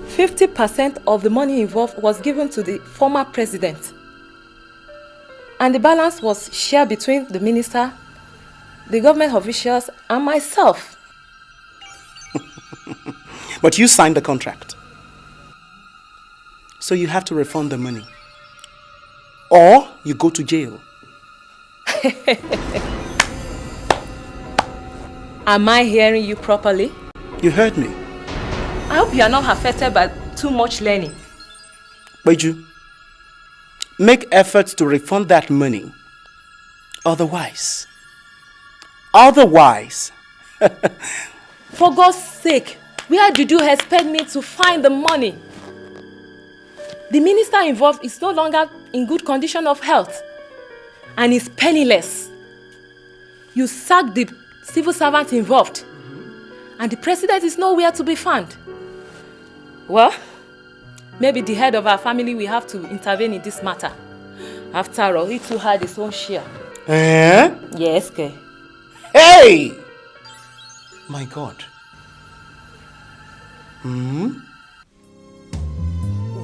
50% of the money involved was given to the former president. And the balance was shared between the minister, the government officials, and myself. <laughs> But you signed the contract. So you have to refund the money. Or you go to jail. <laughs> Am I hearing you properly? You heard me. I hope you are not affected by too much learning. Beju, make efforts to refund that money. Otherwise, otherwise, <laughs> For God's sake, where did you expect me to find the money? The minister involved is no longer in good condition of health and is penniless. You sacked the civil servant involved and the president is nowhere to be found. Well, maybe the head of our family will have to intervene in this matter. After all, he too had his own share. eh? Yes, okay. Hey! My God. Hmm?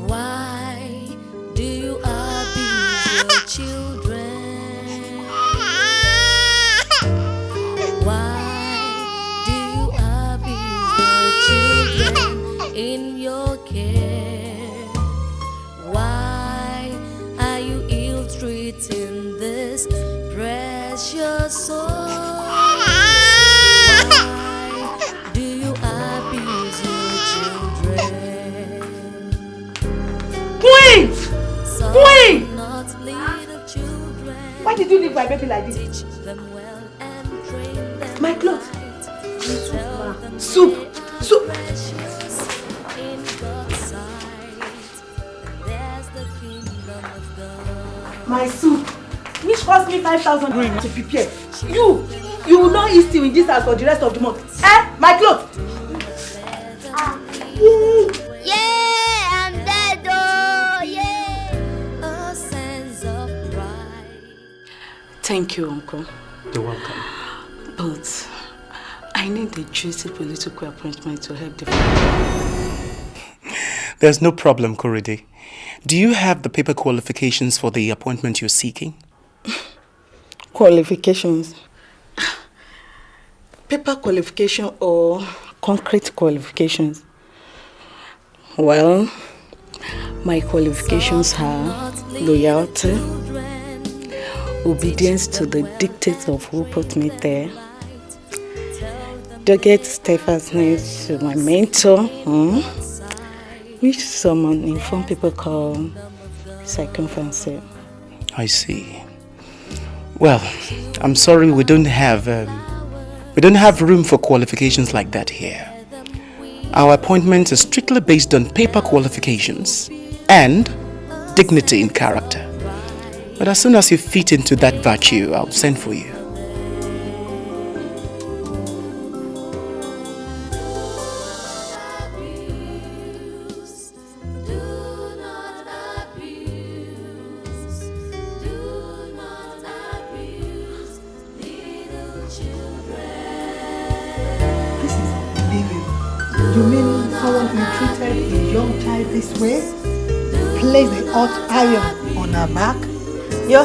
Why do you abuse your children? Why do you abuse your children in your care? Why are you ill treating this precious soul? Why did you leave my baby like this? My clothes. Soup. Soup. My soup. Which cost me 5,000 green to prepare. You! You will not eat still in this house for the rest of the month. Thank you, Uncle. You're welcome. But I need a juicy political appointment to help the family. There's no problem, Korede. Do you have the paper qualifications for the appointment you're seeking? <laughs> qualifications. <sighs> Paper qualification or concrete qualifications? Well, my qualifications are loyalty, obedience to the dictates of who put me there, dogged steadfastness to my mentor, hmm, which some informed people call circumference. I see. Well, I'm sorry we don't have um, we don't have room for qualifications like that here. Our appointments are strictly based on paper qualifications and dignity in character. But as soon as you fit into that virtue, I'll send for you.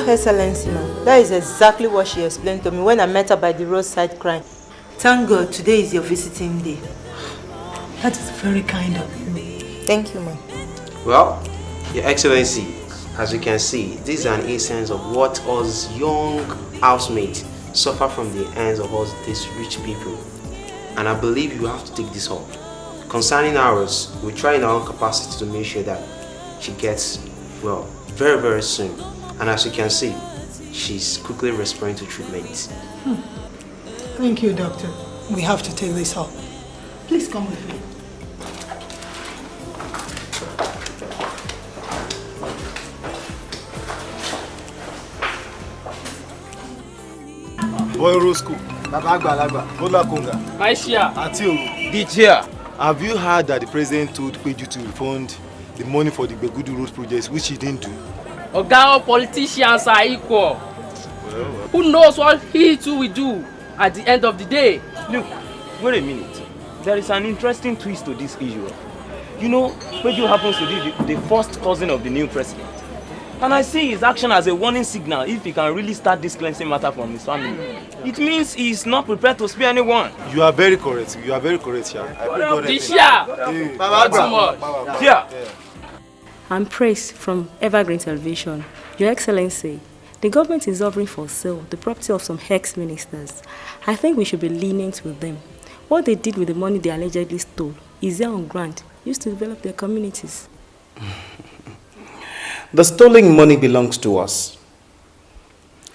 Excellency, ma'am, that is exactly what she explained to me when I met her by the roadside crying. Thank God today is your visiting day. That is very kind of you. Thank you, ma'am. Well, Your Excellency, as you can see, this is an instance of what us young housemates suffer from the hands of us these rich people. And I believe you have to take this up. Concerning ours, we try in our own capacity to make sure that she gets well very, very soon. And as you can see, she's quickly responding to treatment. Hmm. Thank you, doctor. We have to take this up. Please come with me. Boy Roscoe. Baba Agbalagba. Bola Konga. My share. Ati Oru. The chair. Have you heard that the president told Peju to refund the money for the Begudu Road projects, which he didn't do. Oga, all politicians are equal. Who knows what he too will do at the end of the day? Look, wait a minute. There is an interesting twist to this issue. You know, Peju happens to be the, the first cousin of the new president. And I see his action as a warning signal if he can really start this cleansing matter from his family. It means he is not prepared to spare anyone. You are very correct. You are very correct, Sha. I pray God help you. Disha! Hey, Not too much. I'm praised from Evergreen Television. Your Excellency, the government is offering for sale the property of some ex-ministers. I think we should be lenient with them. What they did with the money they allegedly stole is there on grant used to develop their communities. <laughs> The stolen money belongs to us.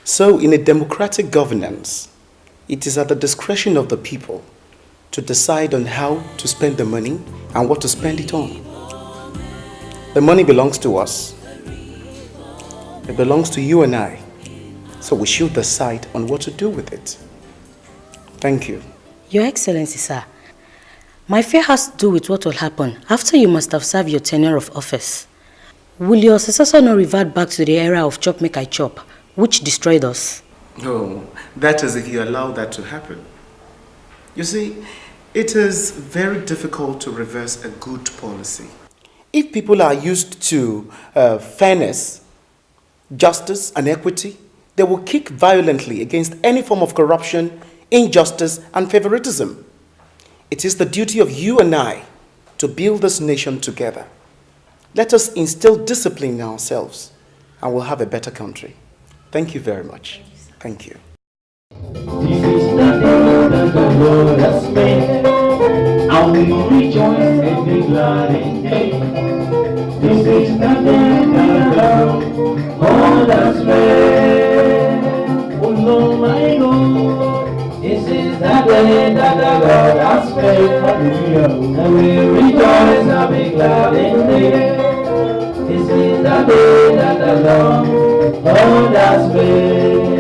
So, in a democratic governance, it is at the discretion of the people to decide on how to spend the money and what to spend it on. The money belongs to us. It belongs to you and I. So we should decide on what to do with it. Thank you. Your Excellency, sir, my fear has to do with what will happen after you must have served your tenure of office. Will your successor not revert back to the era of chop make I chop, which destroyed us? Oh, that is if you allow that to happen. You see, it is very difficult to reverse a good policy. If people are used to uh, fairness, justice, and equity, they will kick violently against any form of corruption, injustice, and favoritism. It is the duty of you and I to build this nation together. Let us instill discipline in ourselves, and we'll have a better country. Thank you very much. Thank you. Lord has made, and we rejoice and be glad. This is the day that the Lord has made.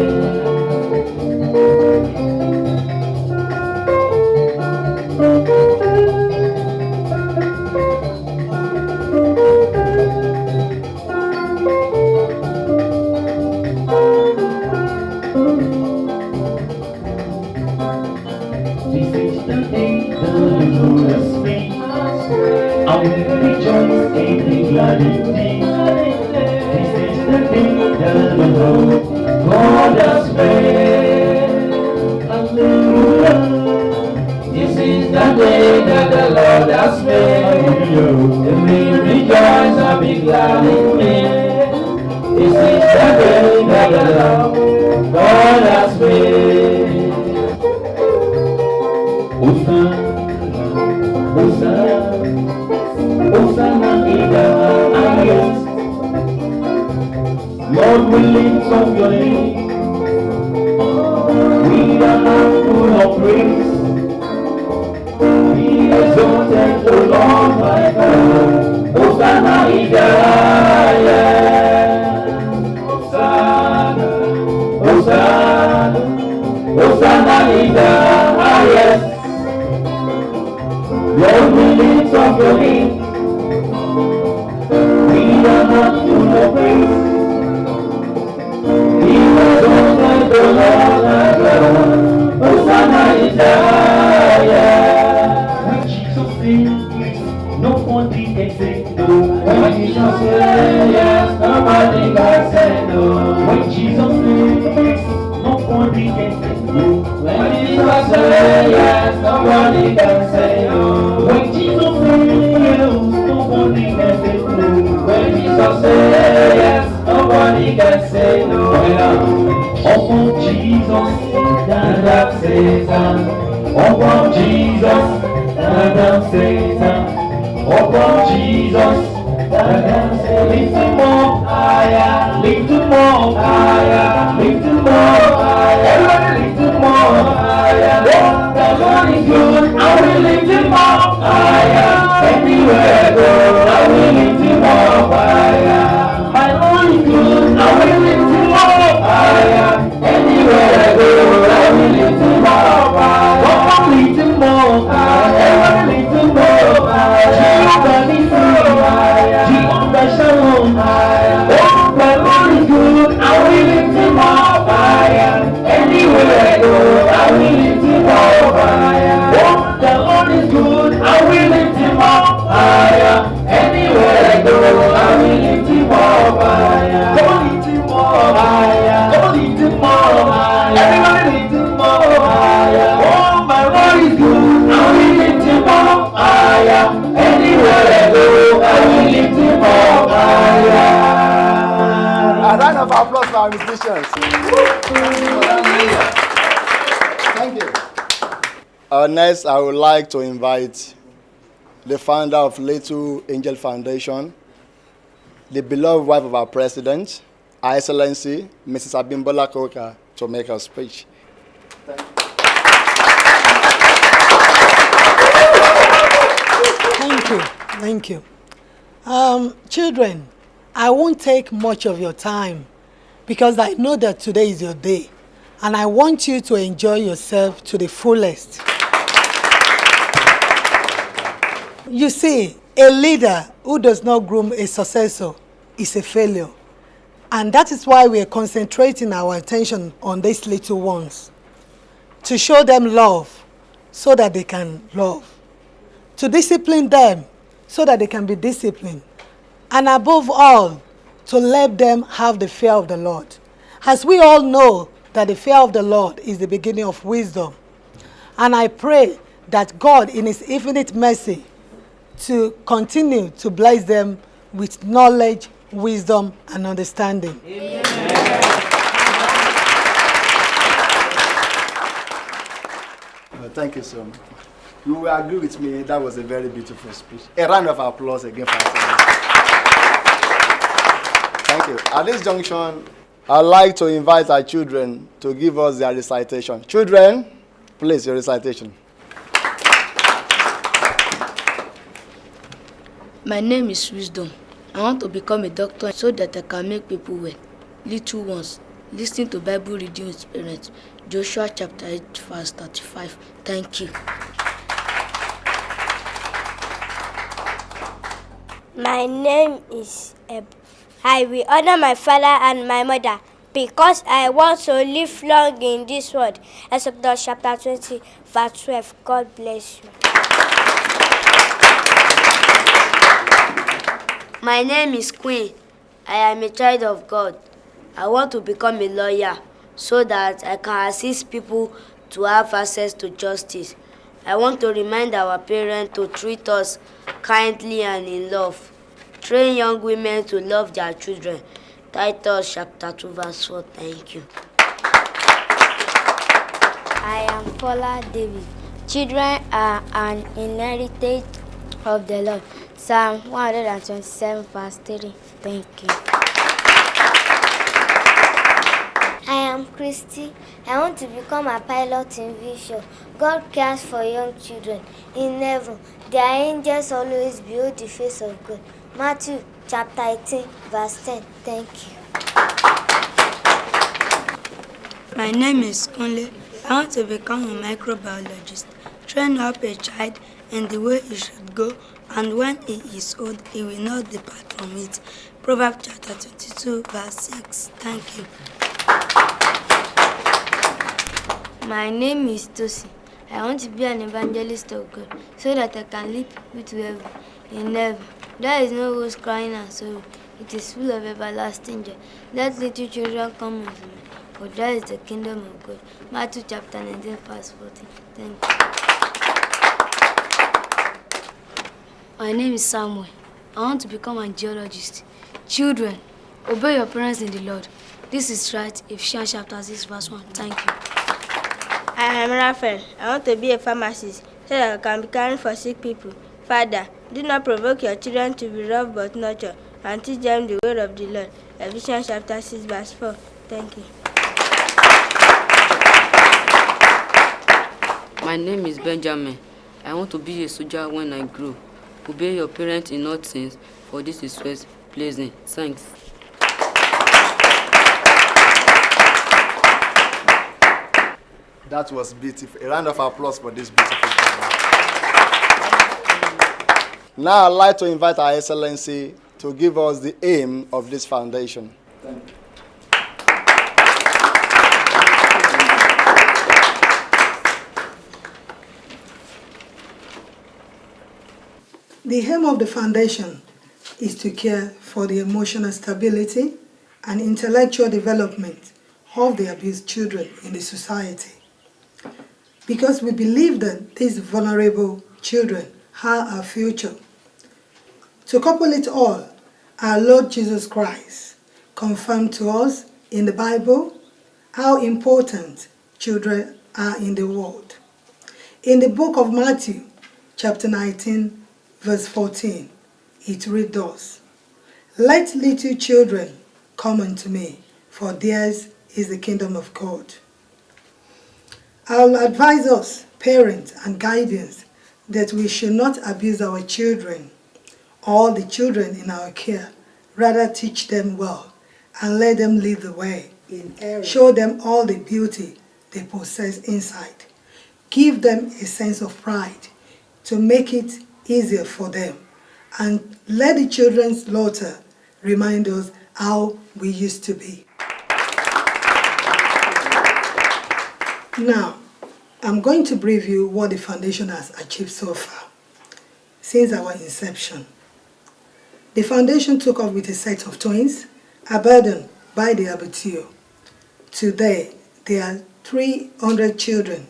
Uh, next, I would like to invite the founder of Little Angel Foundation, the beloved wife of our president, Her Excellency, Mrs. Abimbola Koka, to make her speech. Thank you. Thank you. Um, children, I won't take much of your time because I know that today is your day and I want you to enjoy yourself to the fullest. You see, a leader who does not groom a successor is a failure. And that is why we are concentrating our attention on these little ones. To show them love so that they can love. To discipline them so that they can be disciplined. And above all, to let them have the fear of the Lord. As we all know that the fear of the Lord is the beginning of wisdom. And I pray that God in his infinite mercy to continue to bless them with knowledge, wisdom, and understanding. Uh, thank you so much. You will agree with me, that was a very beautiful speech. A round of applause again for us. Thank you. At this junction, I'd like to invite our children to give us their recitation. Children, please, your recitation. My name is Wisdom. I want to become a doctor so that I can make people well. Little ones, listen to Bible reading with parents. Joshua chapter 8, verse 35. Thank you. My name is Eb. I will honor my father and my mother because I want to live long in this world. Exodus chapter 20, verse 12. God bless you. My name is Queen. I am a child of God. I want to become a lawyer so that I can assist people to have access to justice. I want to remind our parents to treat us kindly and in love. Train young women to love their children. Titus chapter 2 verse 4. Thank you. I am Paula David. Children are an inheritance of the Lord. Psalm 127 verse 3. Thank you. I am Christy. I want to become a pilot in Vision. God cares for young children. In heaven, their angels always behold the face of God. Matthew chapter 18, verse 10. Thank you. My name is Kunle. I want to become a microbiologist. Train up a child in the way he should go, and when he is old, he will not depart from it. Proverbs chapter 22, verse 6. Thank you. My name is Tosi. I want to be an evangelist of God so that I can lead people to heaven. In heaven, there is no rose crying and sorrow. It is full of everlasting joy. Let little children come unto me, for there is the kingdom of God. Matthew chapter 19, verse 14. Thank you. My name is Samuel. I want to become a geologist. Children, obey your parents in the Lord. This is right, Ephesians chapter 6, verse 1. Thank you. I am Raphael. I want to be a pharmacist so that I can be caring for sick people. Father, do not provoke your children to be rough but nurture and teach them the way of the Lord. Ephesians chapter 6, verse 4. Thank you. My name is Benjamin. I want to be a soldier when I grow. Obey your parents in all things, for this is first pleasing. Thanks. That was beautiful. A round of applause for this beautiful program. Now I'd like to invite Our Excellency to give us the aim of this foundation. Thank you. The aim of the foundation is to care for the emotional stability and intellectual development of the abused children in the society. Because we believe that these vulnerable children are our future. To couple it all, our Lord Jesus Christ confirmed to us in the Bible how important children are in the world. In the book of Matthew, chapter 19, verse 14, it reads thus, Let little children come unto me, for theirs is the kingdom of God. I'll advise us, parents and guardians, that we should not abuse our children or the children in our care. Rather teach them well and let them lead the way. Show them all the beauty they possess inside. Give them a sense of pride to make it easier for them. And let the children's laughter remind us how we used to be. Now, I'm going to brief you what the foundation has achieved so far since our inception. The foundation took off with a set of twins abandoned by the abattoir. Today, there are 300 children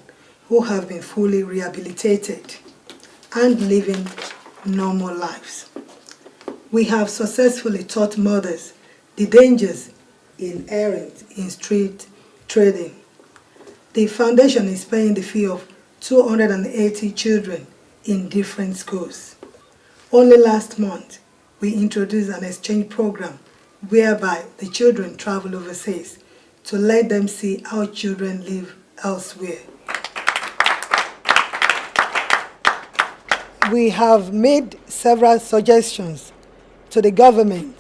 who have been fully rehabilitated and living normal lives. We have successfully taught mothers the dangers inherent in street trading. The foundation is paying the fee of 280 children in different schools. Only last month, we introduced an exchange program whereby the children travel overseas to let them see how children live elsewhere. We have made several suggestions to the government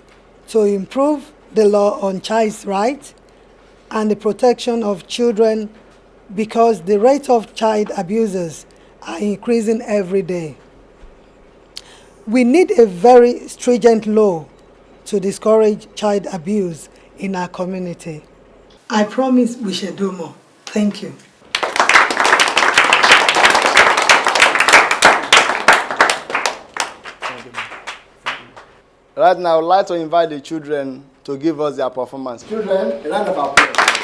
to improve the law on child's rights and the protection of children because the rate of child abusers are increasing every day. We need a very stringent law to discourage child abuse in our community. I promise we shall do more. Thank you. Right now, I would like to invite the children to give us their performance. Children, a round of applause.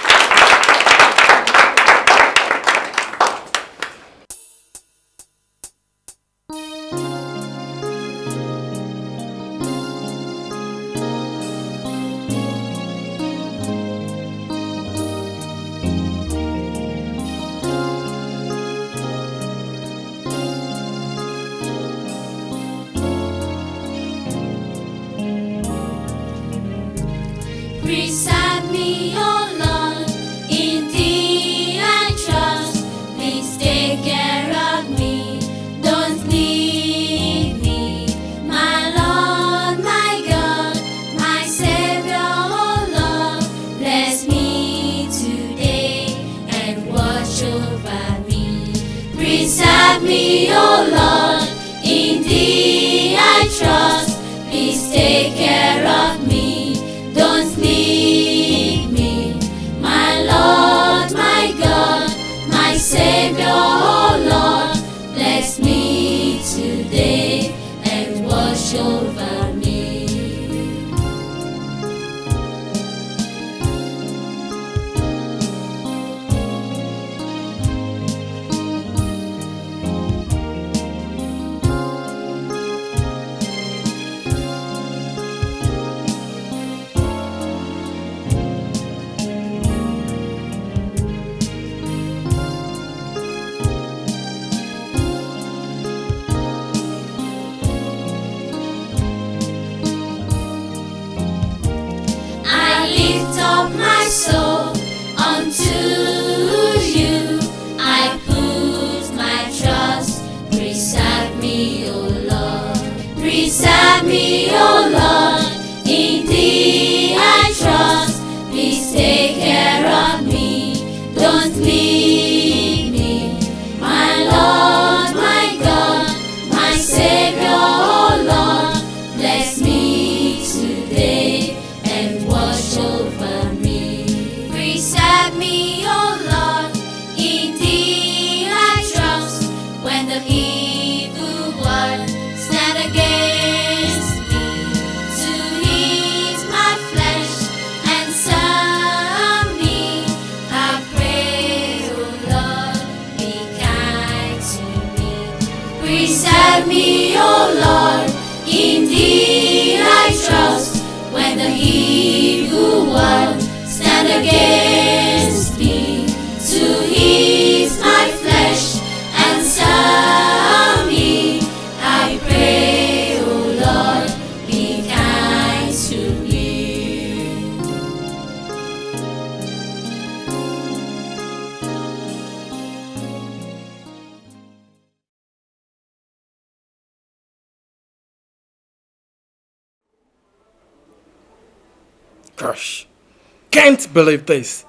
Can't believe this.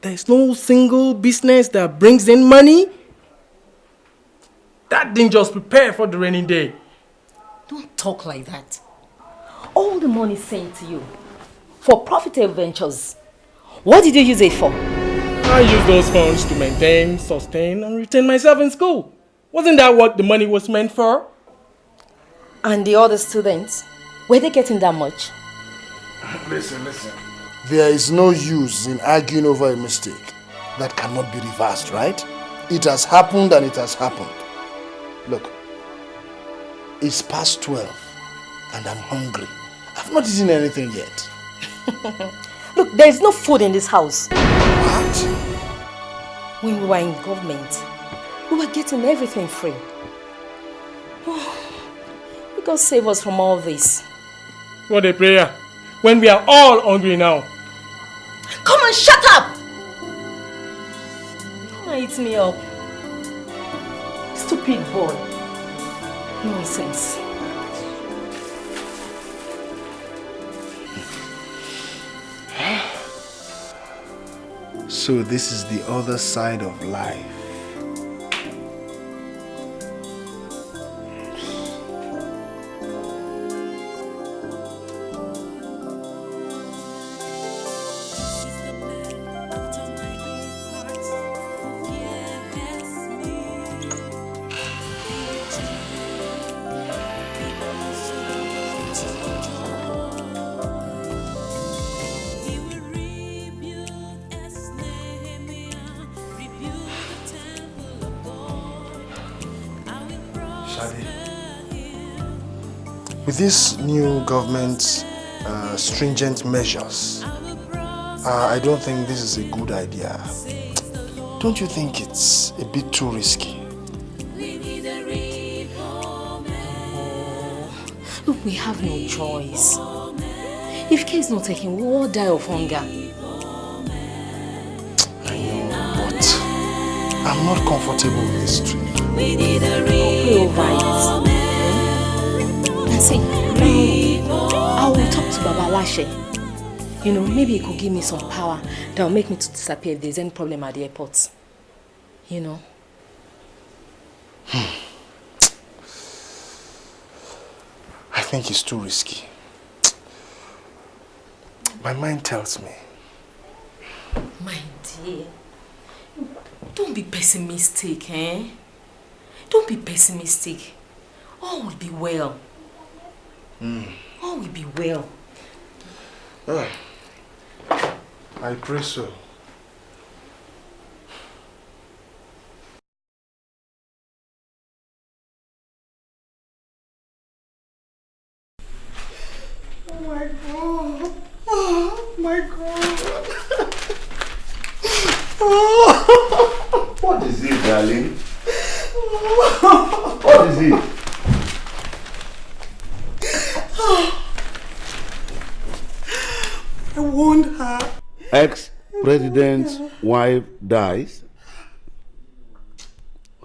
There's no single business that brings in money. That didn't just prepare for the rainy day. Don't talk like that. All the money sent to you for profitable ventures. What did you use it for? I used those funds to maintain, sustain, and retain myself in school. Wasn't that what the money was meant for? And the other students, were they getting that much? Listen, listen. There is no use in arguing over a mistake that cannot be reversed, right? It has happened and it has happened. Look, it's past 12 and I'm hungry. I've not eaten anything yet. <laughs> Look, there is no food in this house. What? When we were in government, we were getting everything free. Oh, <sighs> may God save us from all this. What a prayer. When we are all hungry now. Come on, shut up! Come on, eat me up. Stupid boy. Nonsense. So this is the other side of life. With this new government's uh, stringent measures, uh, I don't think this is a good idea. Don't you think it's a bit too risky? Look, we have no choice. If care is not taken, we will all die of hunger. I know, but I'm not comfortable with this trip. Pray over it. And see, I will talk to Baba Lashe. You know, maybe he could give me some power that will make me to disappear if there's any problem at the airport. You know. I think it's too risky. My mind tells me. My dear, don't be pessimistic, eh? Don't be pessimistic. All will be well. Mm. All will be well. Ah, I pray so. Oh my god. Oh my god. What is it, darling? What is it? I warned her. Ex-president's wife dies?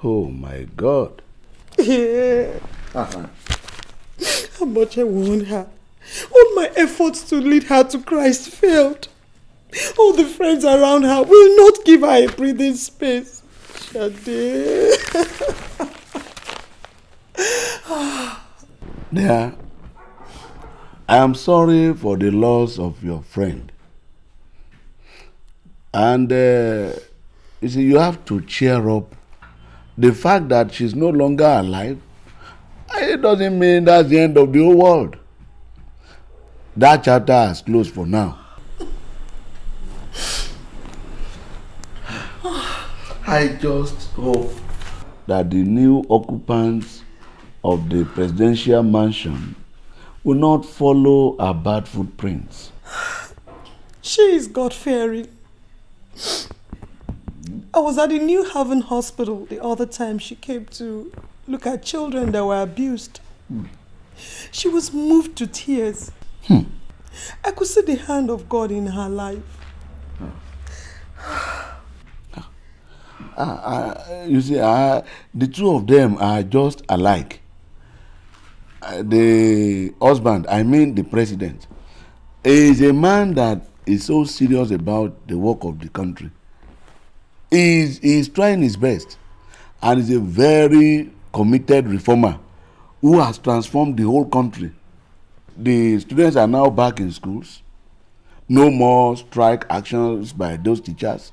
Oh my God. Yeah. Uh-huh. How much I warned her. All my efforts to lead her to Christ failed. All the friends around her will not give her a breathing space. Shade. Dear, I am sorry for the loss of your friend. And uh, you see, you have to cheer up. The fact that she's no longer alive, it doesn't mean that's the end of the whole world. That chapter has closed for now. <sighs> I just hope that the new occupants of the presidential mansion will not follow our bad footprints. <sighs> She is God-fearing. I was at the New Haven Hospital the other time she came to look at children that were abused. She was moved to tears. Hmm. I could see the hand of God in her life. Uh, uh, you see, uh, the two of them are just alike. Uh, the husband, I mean the president, is a man that is so serious about the work of the country. He is, trying his best and is a very committed reformer who has transformed the whole country. The students are now back in schools. No more strike actions by those teachers.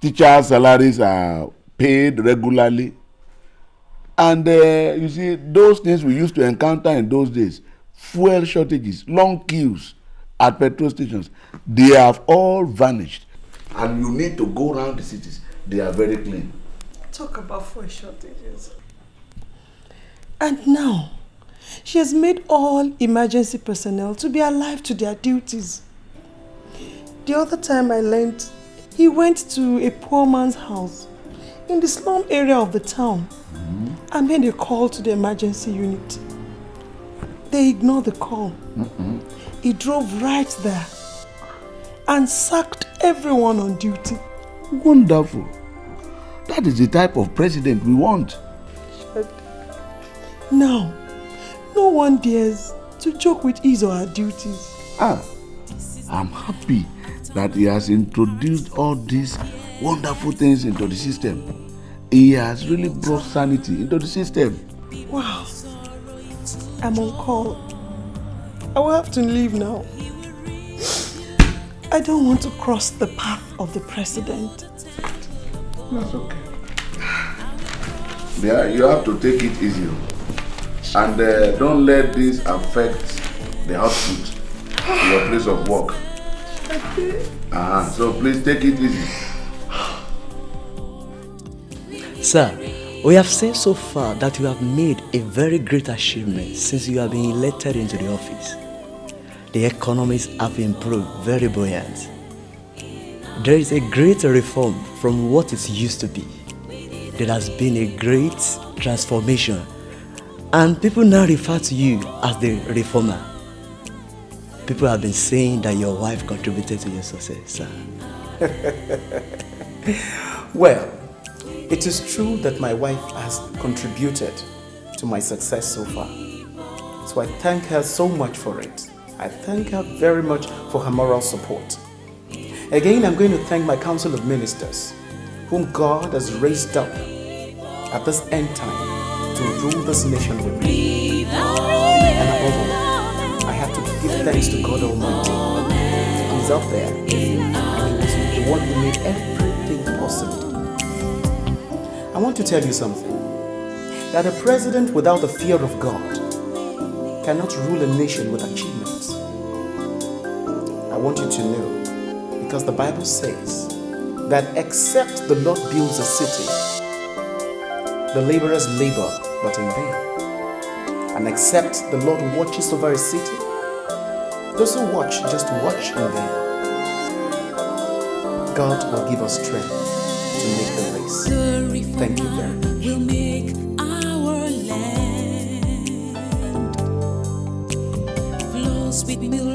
Teachers' salaries are paid regularly. And uh, you see, those things we used to encounter in those days fuel shortages, long queues at petrol stations they have all vanished. And you need to go around the cities, they are very clean. Talk about fuel shortages. And now, she has made all emergency personnel to be alive to their duties. The other time I learned, he went to a poor man's house in the slum area of the town Mm-hmm. and made a call to the emergency unit. They ignored the call. Mm-mm. He drove right there and sacked everyone on duty. Wonderful. That is the type of president we want. Now, no one dares to joke with his or her duties. Ah, I'm happy that he has introduced all these wonderful things into the system. He has really brought sanity into the system. Wow. I'm on call. I will have to leave now. I don't want to cross the path of the president. That's okay. Yeah, you have to take it easy. And uh, don't let this affect the output to your place of work. Uh-huh. So please take it easy. Sir, we have seen so far that you have made a very great achievement since you have been elected into the office. The economies have improved very buoyant. There is a great reform from what it used to be. There has been a great transformation and people now refer to you as the reformer. People have been saying that your wife contributed to your success. <laughs> Well, it is true that my wife has contributed to my success so far. So I thank her so much for it. I thank her very much for her moral support. Again, I'm going to thank my Council of Ministers, whom God has raised up at this end time to rule this nation with me. And above all, I have to give thanks to God Almighty. He's up there, and He the one who made everything possible. I want to tell you something. That a president without the fear of God cannot rule a nation with achievements. Want you to know, because the Bible says that except the Lord builds a city, the laborers labor but in vain. And except the Lord watches over a city, those who watch just watch in vain. God will give us strength to make the race. Thank you very much. with milk